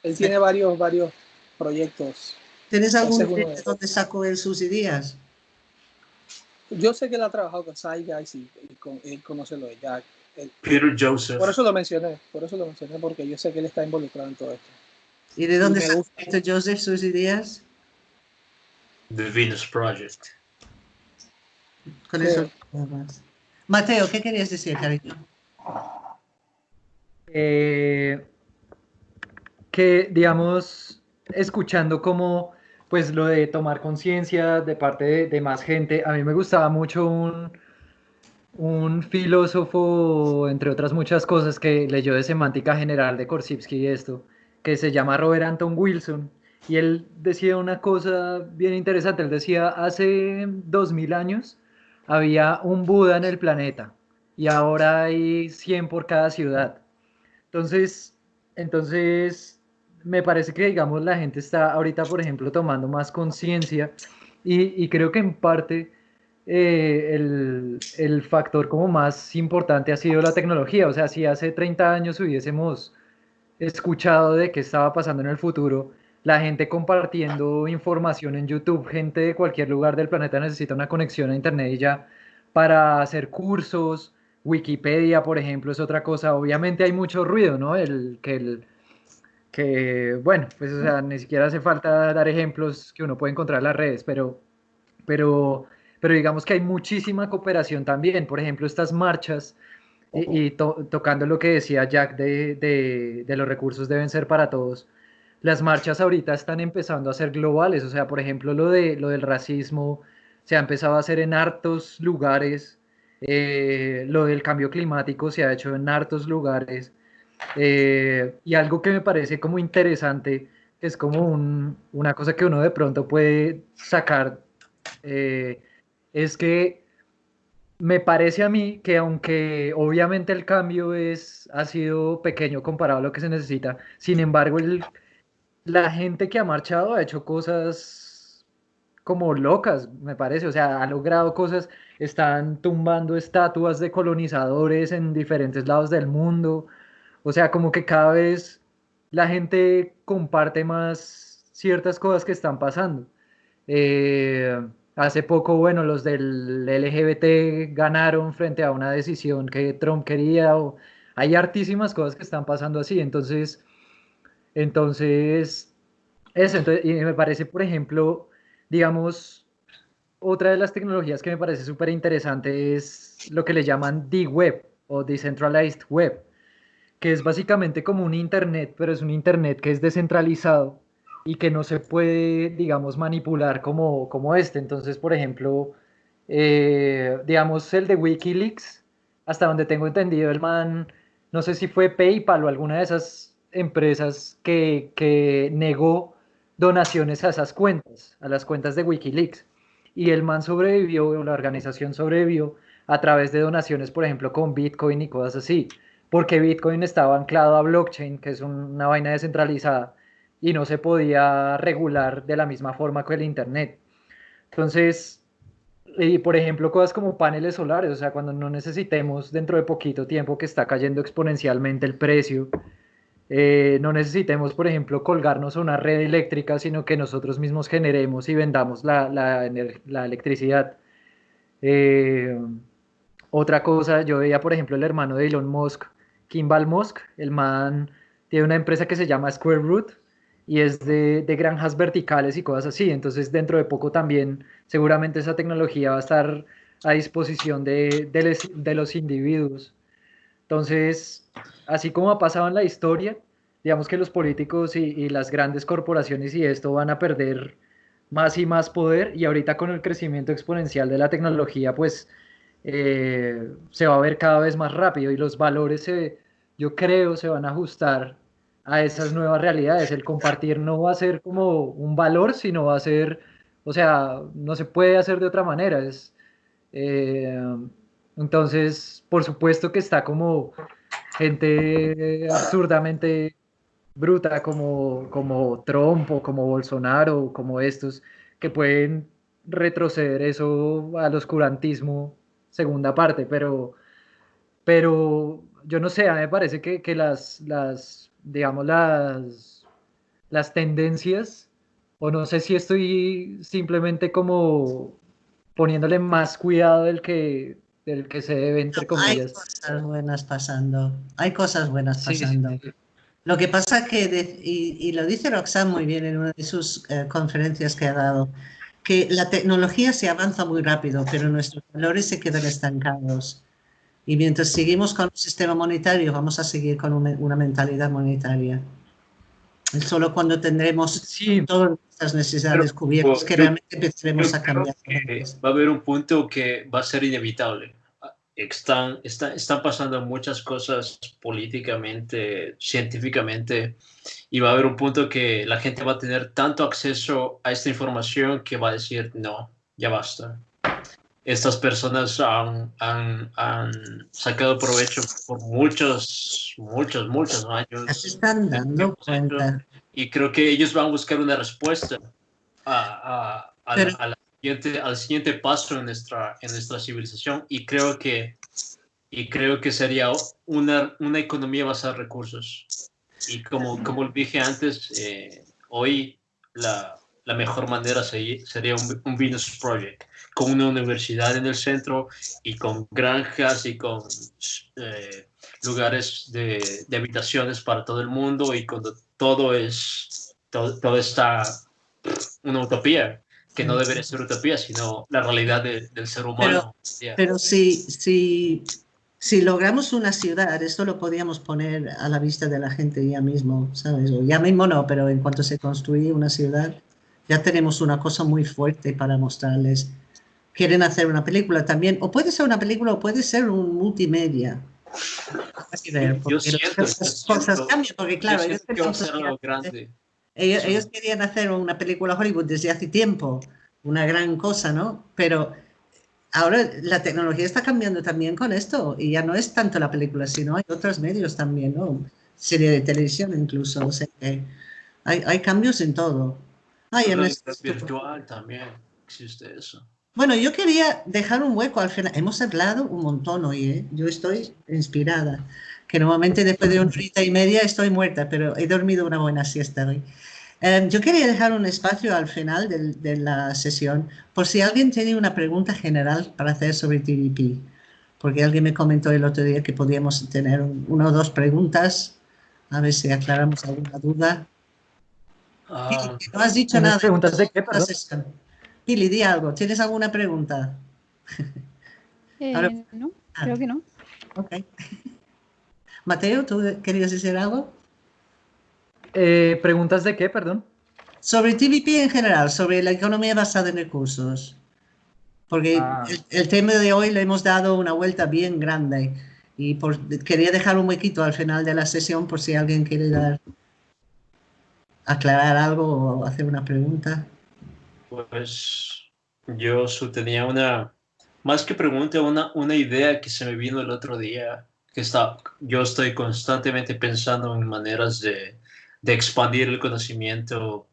Él tiene varios, varios proyectos. ¿Tienes algún de donde sacó él sus ideas? Yo sé que él ha trabajado con Saiga y, conoce lo de Jack. Peter Joseph. Por eso lo mencioné, por eso lo mencioné, porque yo sé que él está involucrado en todo esto. ¿Y de dónde sale Peter Joseph sus ideas? The Venus Project. Con eso Mateo, ¿qué querías decir, cariño? Eh, que, digamos, escuchando como, pues lo de tomar conciencia de parte de, más gente, a mí me gustaba mucho un, un filósofo, entre otras muchas cosas, que leyó de semántica general de Korsivsky y esto, que se llama Robert Anton Wilson, y él decía una cosa bien interesante, él decía, hace dos mil años había un Buda en el planeta, y ahora hay 100 por cada ciudad. Entonces, entonces me parece que, digamos, la gente está ahorita, por ejemplo, tomando más conciencia y, creo que en parte eh, el, el, factor como más importante ha sido la tecnología. O sea, si hace 30 años hubiésemos escuchado de qué estaba pasando en el futuro, la gente compartiendo información en YouTube, gente de cualquier lugar del planeta necesita una conexión a Internet y ya para hacer cursos, Wikipedia, por ejemplo, es otra cosa. Obviamente hay mucho ruido, ¿no? El, que, el, que, bueno, pues o sea, ni siquiera hace falta dar ejemplos que uno puede encontrar en las redes, pero, pero, pero digamos que hay muchísima cooperación también. Por ejemplo, estas marchas y, tocando lo que decía Jack de, de, los recursos deben ser para todos. Las marchas ahorita están empezando a ser globales, o sea, por ejemplo, lo, de, lo del racismo se ha empezado a hacer en hartos lugares eh, lo del cambio climático se ha hecho en hartos lugares. Eh, y algo que me parece como interesante, es como una cosa que uno de pronto puede sacar, eh, es que me parece a mí que aunque obviamente el cambio es, ha sido pequeño comparado a lo que se necesita, sin embargo la gente que ha marchado ha hecho cosas como locas, me parece, o sea, ha logrado cosas están tumbando estatuas de colonizadores en diferentes lados del mundo. O sea, como que cada vez la gente comparte más ciertas cosas que están pasando. Eh, hace poco, bueno, los del LGBT ganaron frente a una decisión que Trump quería. O, hay hartísimas cosas que están pasando así. Entonces, entonces, eso, entonces, y me parece, por ejemplo, digamos, otra de las tecnologías que me parece súper interesante es lo que le llaman D-Web o Decentralized Web, que es básicamente como un Internet, pero es un Internet que es descentralizado y que no se puede, digamos, manipular como, como este. Entonces, por ejemplo, eh, digamos, el de Wikileaks, hasta donde tengo entendido, el man, no sé si fue PayPal o alguna de esas empresas que, que negó donaciones a esas cuentas, a las cuentas de Wikileaks y el man sobrevivió, la organización sobrevivió a través de donaciones, por ejemplo, con Bitcoin y cosas así, porque Bitcoin estaba anclado a blockchain, que es una vaina descentralizada, y no se podía regular de la misma forma que el Internet. Entonces, y por ejemplo, cosas como paneles solares, o sea, cuando no necesitemos dentro de poquito tiempo que está cayendo exponencialmente el precio, eh, no necesitemos, por ejemplo, colgarnos a una red eléctrica, sino que nosotros mismos generemos y vendamos la, la, la electricidad. Eh, otra cosa, yo veía, por ejemplo, el hermano de Elon Musk, Kimball Musk, el man tiene una empresa que se llama Square Root y es de, granjas verticales y cosas así. Entonces, dentro de poco también, seguramente esa tecnología va a estar a disposición de los individuos. Entonces, así como ha pasado en la historia, digamos que los políticos y, las grandes corporaciones y esto van a perder más y más poder y ahorita con el crecimiento exponencial de la tecnología, pues eh, se va a ver cada vez más rápido y los valores, yo creo, se van a ajustar a esas nuevas realidades. El compartir no va a ser como un valor, sino va a ser, o sea, no se puede hacer de otra manera. Es, eh, entonces, por supuesto que está como gente absurdamente bruta como, como Trump o como Bolsonaro, como estos, que pueden retroceder eso al oscurantismo, segunda parte, pero, pero yo no sé, a mí me parece que, que las, las, digamos, las, las tendencias, o no sé si estoy simplemente como poniéndole más cuidado del que del que se debe, entre comillas. Hay cosas buenas pasando, hay cosas buenas pasando. Lo que pasa que, y, lo dice Roxanne muy bien en una de sus eh, conferencias que ha dado, que la tecnología se avanza muy rápido, pero nuestros valores se quedan estancados. Y mientras seguimos con un sistema monetario, vamos a seguir con una mentalidad monetaria. Solo cuando tendremos todas nuestras necesidades cubiertas que realmente empezaremos a cambiar. Va a haber un punto que va a ser inevitable. Están, están, están pasando muchas cosas políticamente, científicamente, y va a haber un punto que la gente va a tener tanto acceso a esta información que va a decir, no, ya basta estas personas han, han, han, sacado provecho por muchos, muchos, muchos años. Se están dando cuenta. Y creo que ellos van a buscar una respuesta a, a, a, siguiente, al siguiente paso en nuestra, en nuestra civilización. Y creo que, y creo que sería una, una economía basada en recursos. Y como, como dije antes, eh, hoy la, la mejor manera sería un, un Venus Project con una universidad en el centro y con granjas y con eh, lugares de, de, habitaciones para todo el mundo y cuando todo es, todo, está una utopía, que no debería ser utopía, sino la realidad del ser humano. Pero, pero si, si, si logramos una ciudad, esto lo podíamos poner a la vista de la gente ya mismo, ¿sabes? O ya mismo no, pero en cuanto se construye una ciudad, ya tenemos una cosa muy fuerte para mostrarles quieren hacer una película también, o puede ser una película o puede ser un multimedia. cosas cambian, porque claro, ellos querían, hacer una película Hollywood desde hace tiempo, una gran cosa, ¿no? Pero ahora la tecnología está cambiando también con esto y ya no es tanto la película, sino hay otros medios también, ¿no? Serie de televisión incluso, o sea que hay, hay cambios en todo. Hay en virtual también existe eso. Bueno, yo quería dejar un hueco al final. Hemos hablado un montón hoy, ¿eh? Yo estoy inspirada. Que normalmente después de un *laughs* frita y media estoy muerta, pero he dormido una buena siesta hoy. Em, yo quería dejar un espacio al final de, de, la sesión por si alguien tiene una pregunta general para hacer sobre TDP. Porque alguien me comentó el otro día que podíamos tener una o dos preguntas. A ver si aclaramos alguna duda. Ah, no has dicho nada. ¿Preguntas de qué? Perdón? Pili, di algo. ¿Tienes alguna pregunta? Eh, no, ah. creo que no. Ok. Mateo, ¿tú querías decir algo? Eh, ¿Preguntas de qué, perdón? Sobre TVP en general, sobre la economía basada en recursos. Porque ah. el, tema de hoy le hemos dado una vuelta bien grande y por, quería dejar un huequito al final de la sesión por si alguien quiere dar, aclarar algo o hacer una pregunta. Pues yo tenía una, más que pregunta, una, una idea que se me vino el otro día, que está, yo estoy constantemente pensando en maneras de, de expandir el conocimiento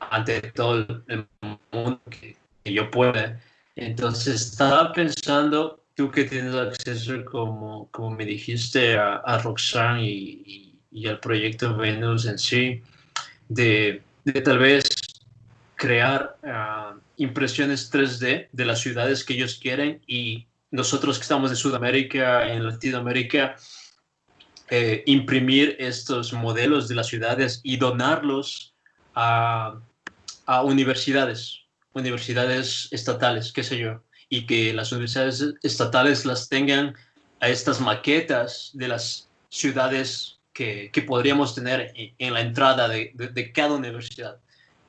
ante todo el mundo que, yo pueda. Entonces estaba pensando, tú que tienes acceso, como, como me dijiste, a, Roxanne y, y, al proyecto Venus en sí, de, de tal vez crear ah, impresiones 3D de las ciudades que ellos quieren y nosotros que estamos en Sudamérica, en Latinoamérica, eh, imprimir estos modelos de las ciudades y donarlos a, universidades, universidades estatales, qué sé yo, y que las universidades estatales las tengan a estas maquetas de las ciudades que, que podríamos tener en, la entrada de, de cada universidad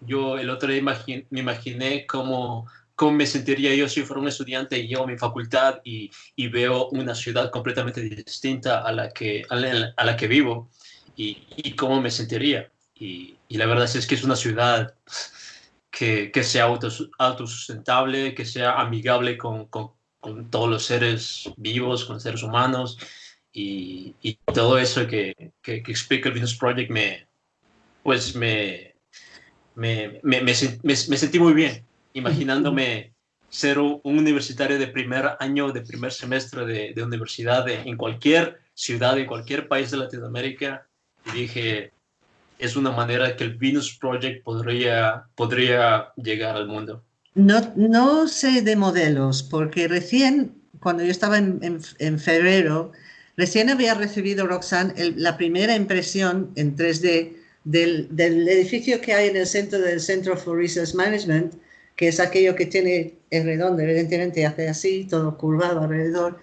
yo el otro día me imaginé cómo, cómo me sentiría yo si fuera un estudiante y llego a mi facultad y, y veo una ciudad completamente distinta a la que, a la, que vivo y, y, cómo me sentiría. Y, y, la verdad es que es una ciudad que, que sea autosustentable, que sea amigable con, con, con, todos los seres vivos, con seres humanos y, y todo eso que, que, que explica el Venus Project me, pues me, me, me, me, sentí muy bien imaginándome ser un, universitario de primer año, de primer semestre de, de universidad en cualquier ciudad, en cualquier país de Latinoamérica. Y dije, es una manera que el Venus Project podría, podría llegar al mundo. No, no sé de modelos, porque recién cuando yo estaba en, en, febrero, recién había recibido Roxanne la primera impresión en 3D del, del, edificio que hay en el centro del Centro for Research Management, que es aquello que tiene, es redondo, evidentemente hace así, todo curvado alrededor,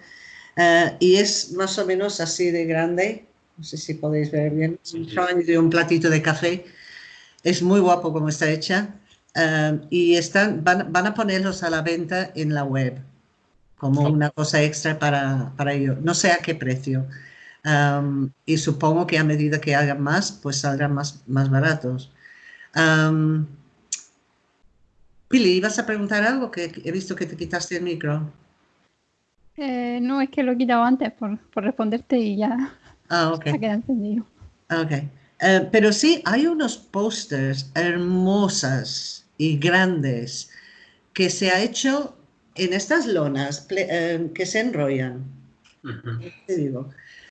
uh, y es más o menos así de grande, no sé si podéis ver bien, un de un platito de café, es muy guapo como está hecha, uh, y están, van, van a ponerlos a la venta en la web como una cosa extra para, para ello. No sé a qué precio. Um, y supongo que a medida que hagan más, pues saldrán más, más baratos. Um, Pili, ¿ibas a preguntar algo? Que he visto que te quitaste el micro. Eh, no, es que lo he quitado antes por, por responderte y ya ah, *laughs* okay. se queda entendido. Ok. Uh, pero sí, hay unos pósters hermosas y grandes que se ha hecho en estas lonas eh, que se enrollan, digo,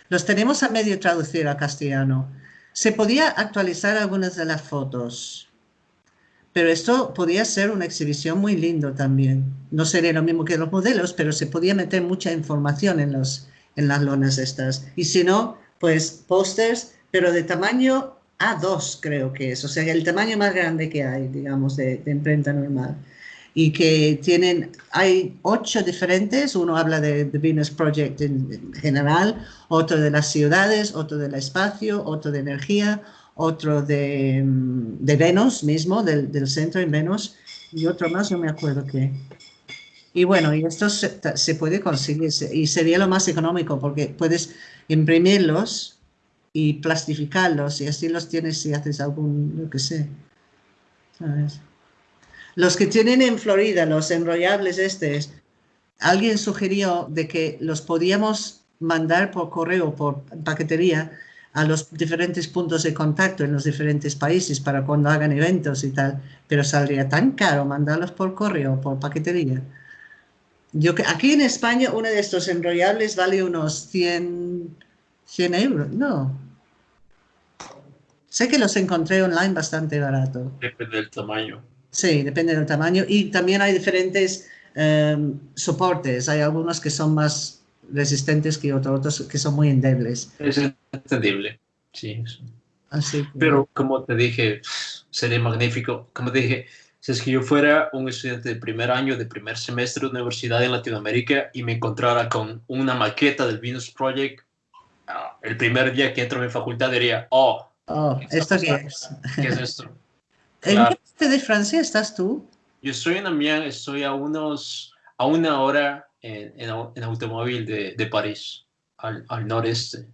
los tenemos a medio traducir a castellano. Se podía actualizar algunas de las fotos, pero esto podía ser una exhibición muy lindo también. No sería lo mismo que los modelos, pero se podía meter mucha información en, los, en las lonas estas. Y si no, pues pósters, pero de tamaño A2 creo que es, o sea, el tamaño más grande que hay, digamos, de imprenta normal y que tienen, hay ocho diferentes, uno habla de The Venus Project en, general, otro de las ciudades, otro del espacio, otro de energía, otro de, de Venus mismo, del, del, centro en Venus, y otro más, no me acuerdo qué. Y bueno, y esto se, se, puede conseguir, y sería lo más económico, porque puedes imprimirlos y plastificarlos, y así los tienes si haces algún, lo que sé, ¿sabes? Los que tienen en Florida, los enrollables estos, alguien sugirió de que los podíamos mandar por correo, por paquetería, a los diferentes puntos de contacto en los diferentes países para cuando hagan eventos y tal, pero saldría tan caro mandarlos por correo, por paquetería. Yo, aquí en España uno de estos enrollables vale unos 100, 100 euros, no. Sé que los encontré online bastante barato. Depende del tamaño. Sí, depende del tamaño. Y también hay diferentes em, soportes. Hay algunos que son más resistentes que otros, otros que son muy endebles. Es entendible, sí. Así Pero como te dije, sería magnífico. Como te dije, si es que yo fuera un estudiante de primer año, de primer semestre de universidad en Latinoamérica y me encontrara con una maqueta del Venus Project, ah, el primer día que entro en mi facultad diría, oh, oh ¿esto qué es? ¿Qué es esto? *laughs* ¿En qué parte de Francia estás tú? Yo estoy en Amiens, estoy a unos a una hora en, en, automóvil de, de París, al, al, noreste.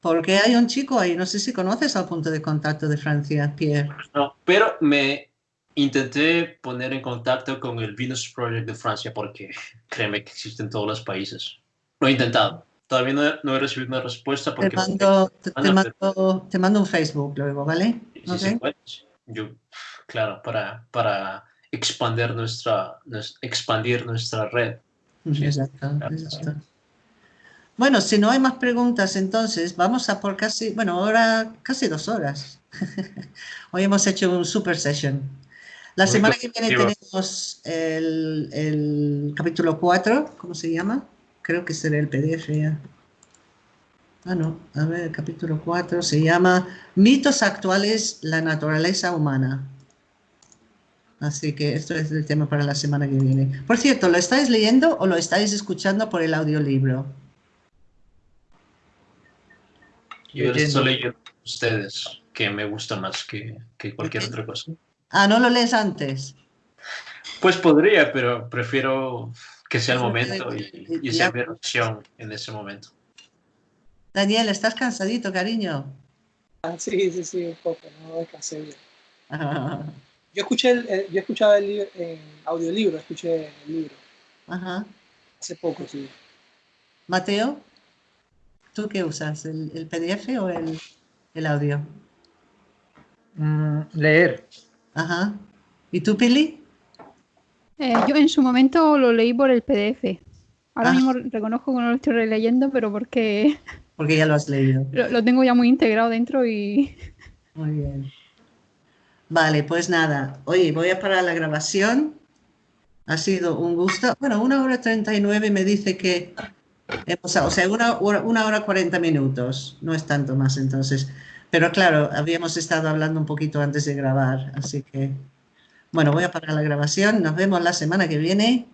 Porque hay un chico ahí, no sé si conoces al punto de contacto de Francia, Pierre. No, pero me intenté poner en contacto con el Venus Project de Francia porque *laughs* créeme que existe en todos los países. Lo he intentado. Todavía no he, no he recibido una respuesta. Porque te, mando, te, te, mando, te mando un Facebook luego, ¿vale? Sí, okay. sí, yo claro, para, para expandir, nuestra, expandir nuestra red. Exacto, Bueno, si no hay más preguntas, entonces vamos a por casi, bueno, ahora casi dos horas. *laughs* Hoy hemos hecho un super session. La semana que viene tenemos el, el, capítulo 4, ¿cómo se llama? Creo que será el PDF ya. Ah, no, a ver, el capítulo 4 se llama Mitos actuales, la naturaleza humana. Así que esto es el tema para la semana que viene. Por cierto, ¿lo estáis leyendo o lo estáis escuchando por el audiolibro? Yo lo estoy leyendo ustedes, que me gusta más que, que cualquier otra cosa. Ah, ¿no lo lees antes? Pues podría, pero prefiero que sea el momento y, y sea mi opción en ese momento. Daniel, ¿estás cansadito, cariño? Ah, sí, sí, sí, un poco, no descansé bien. *laughs* Yo escuché, el, yo escuchaba el libro, en audiolibro, escuché el libro. Ajá. Hace poco, sí. Mateo, ¿tú qué usas? ¿El, el PDF o el, el audio? Mm, leer. Ajá. ¿Y tú, Pili? Eh, yo en su momento lo leí por el PDF. Ahora ah. mismo reconozco que no lo estoy releyendo, pero porque... Porque ya lo has leído. Lo, lo tengo ya muy integrado dentro y... Muy bien. Vale, pues nada. Oye, voy a parar la grabación Ha sido un gusto. Bueno, una hora treinta y nueve me dice que hemos, o sea, una, una hora cuarenta minutos, no es tanto más entonces. Pero claro, habíamos estado hablando un poquito antes de grabar, así que... Bueno, voy a parar la grabación. Nos vemos la semana que viene.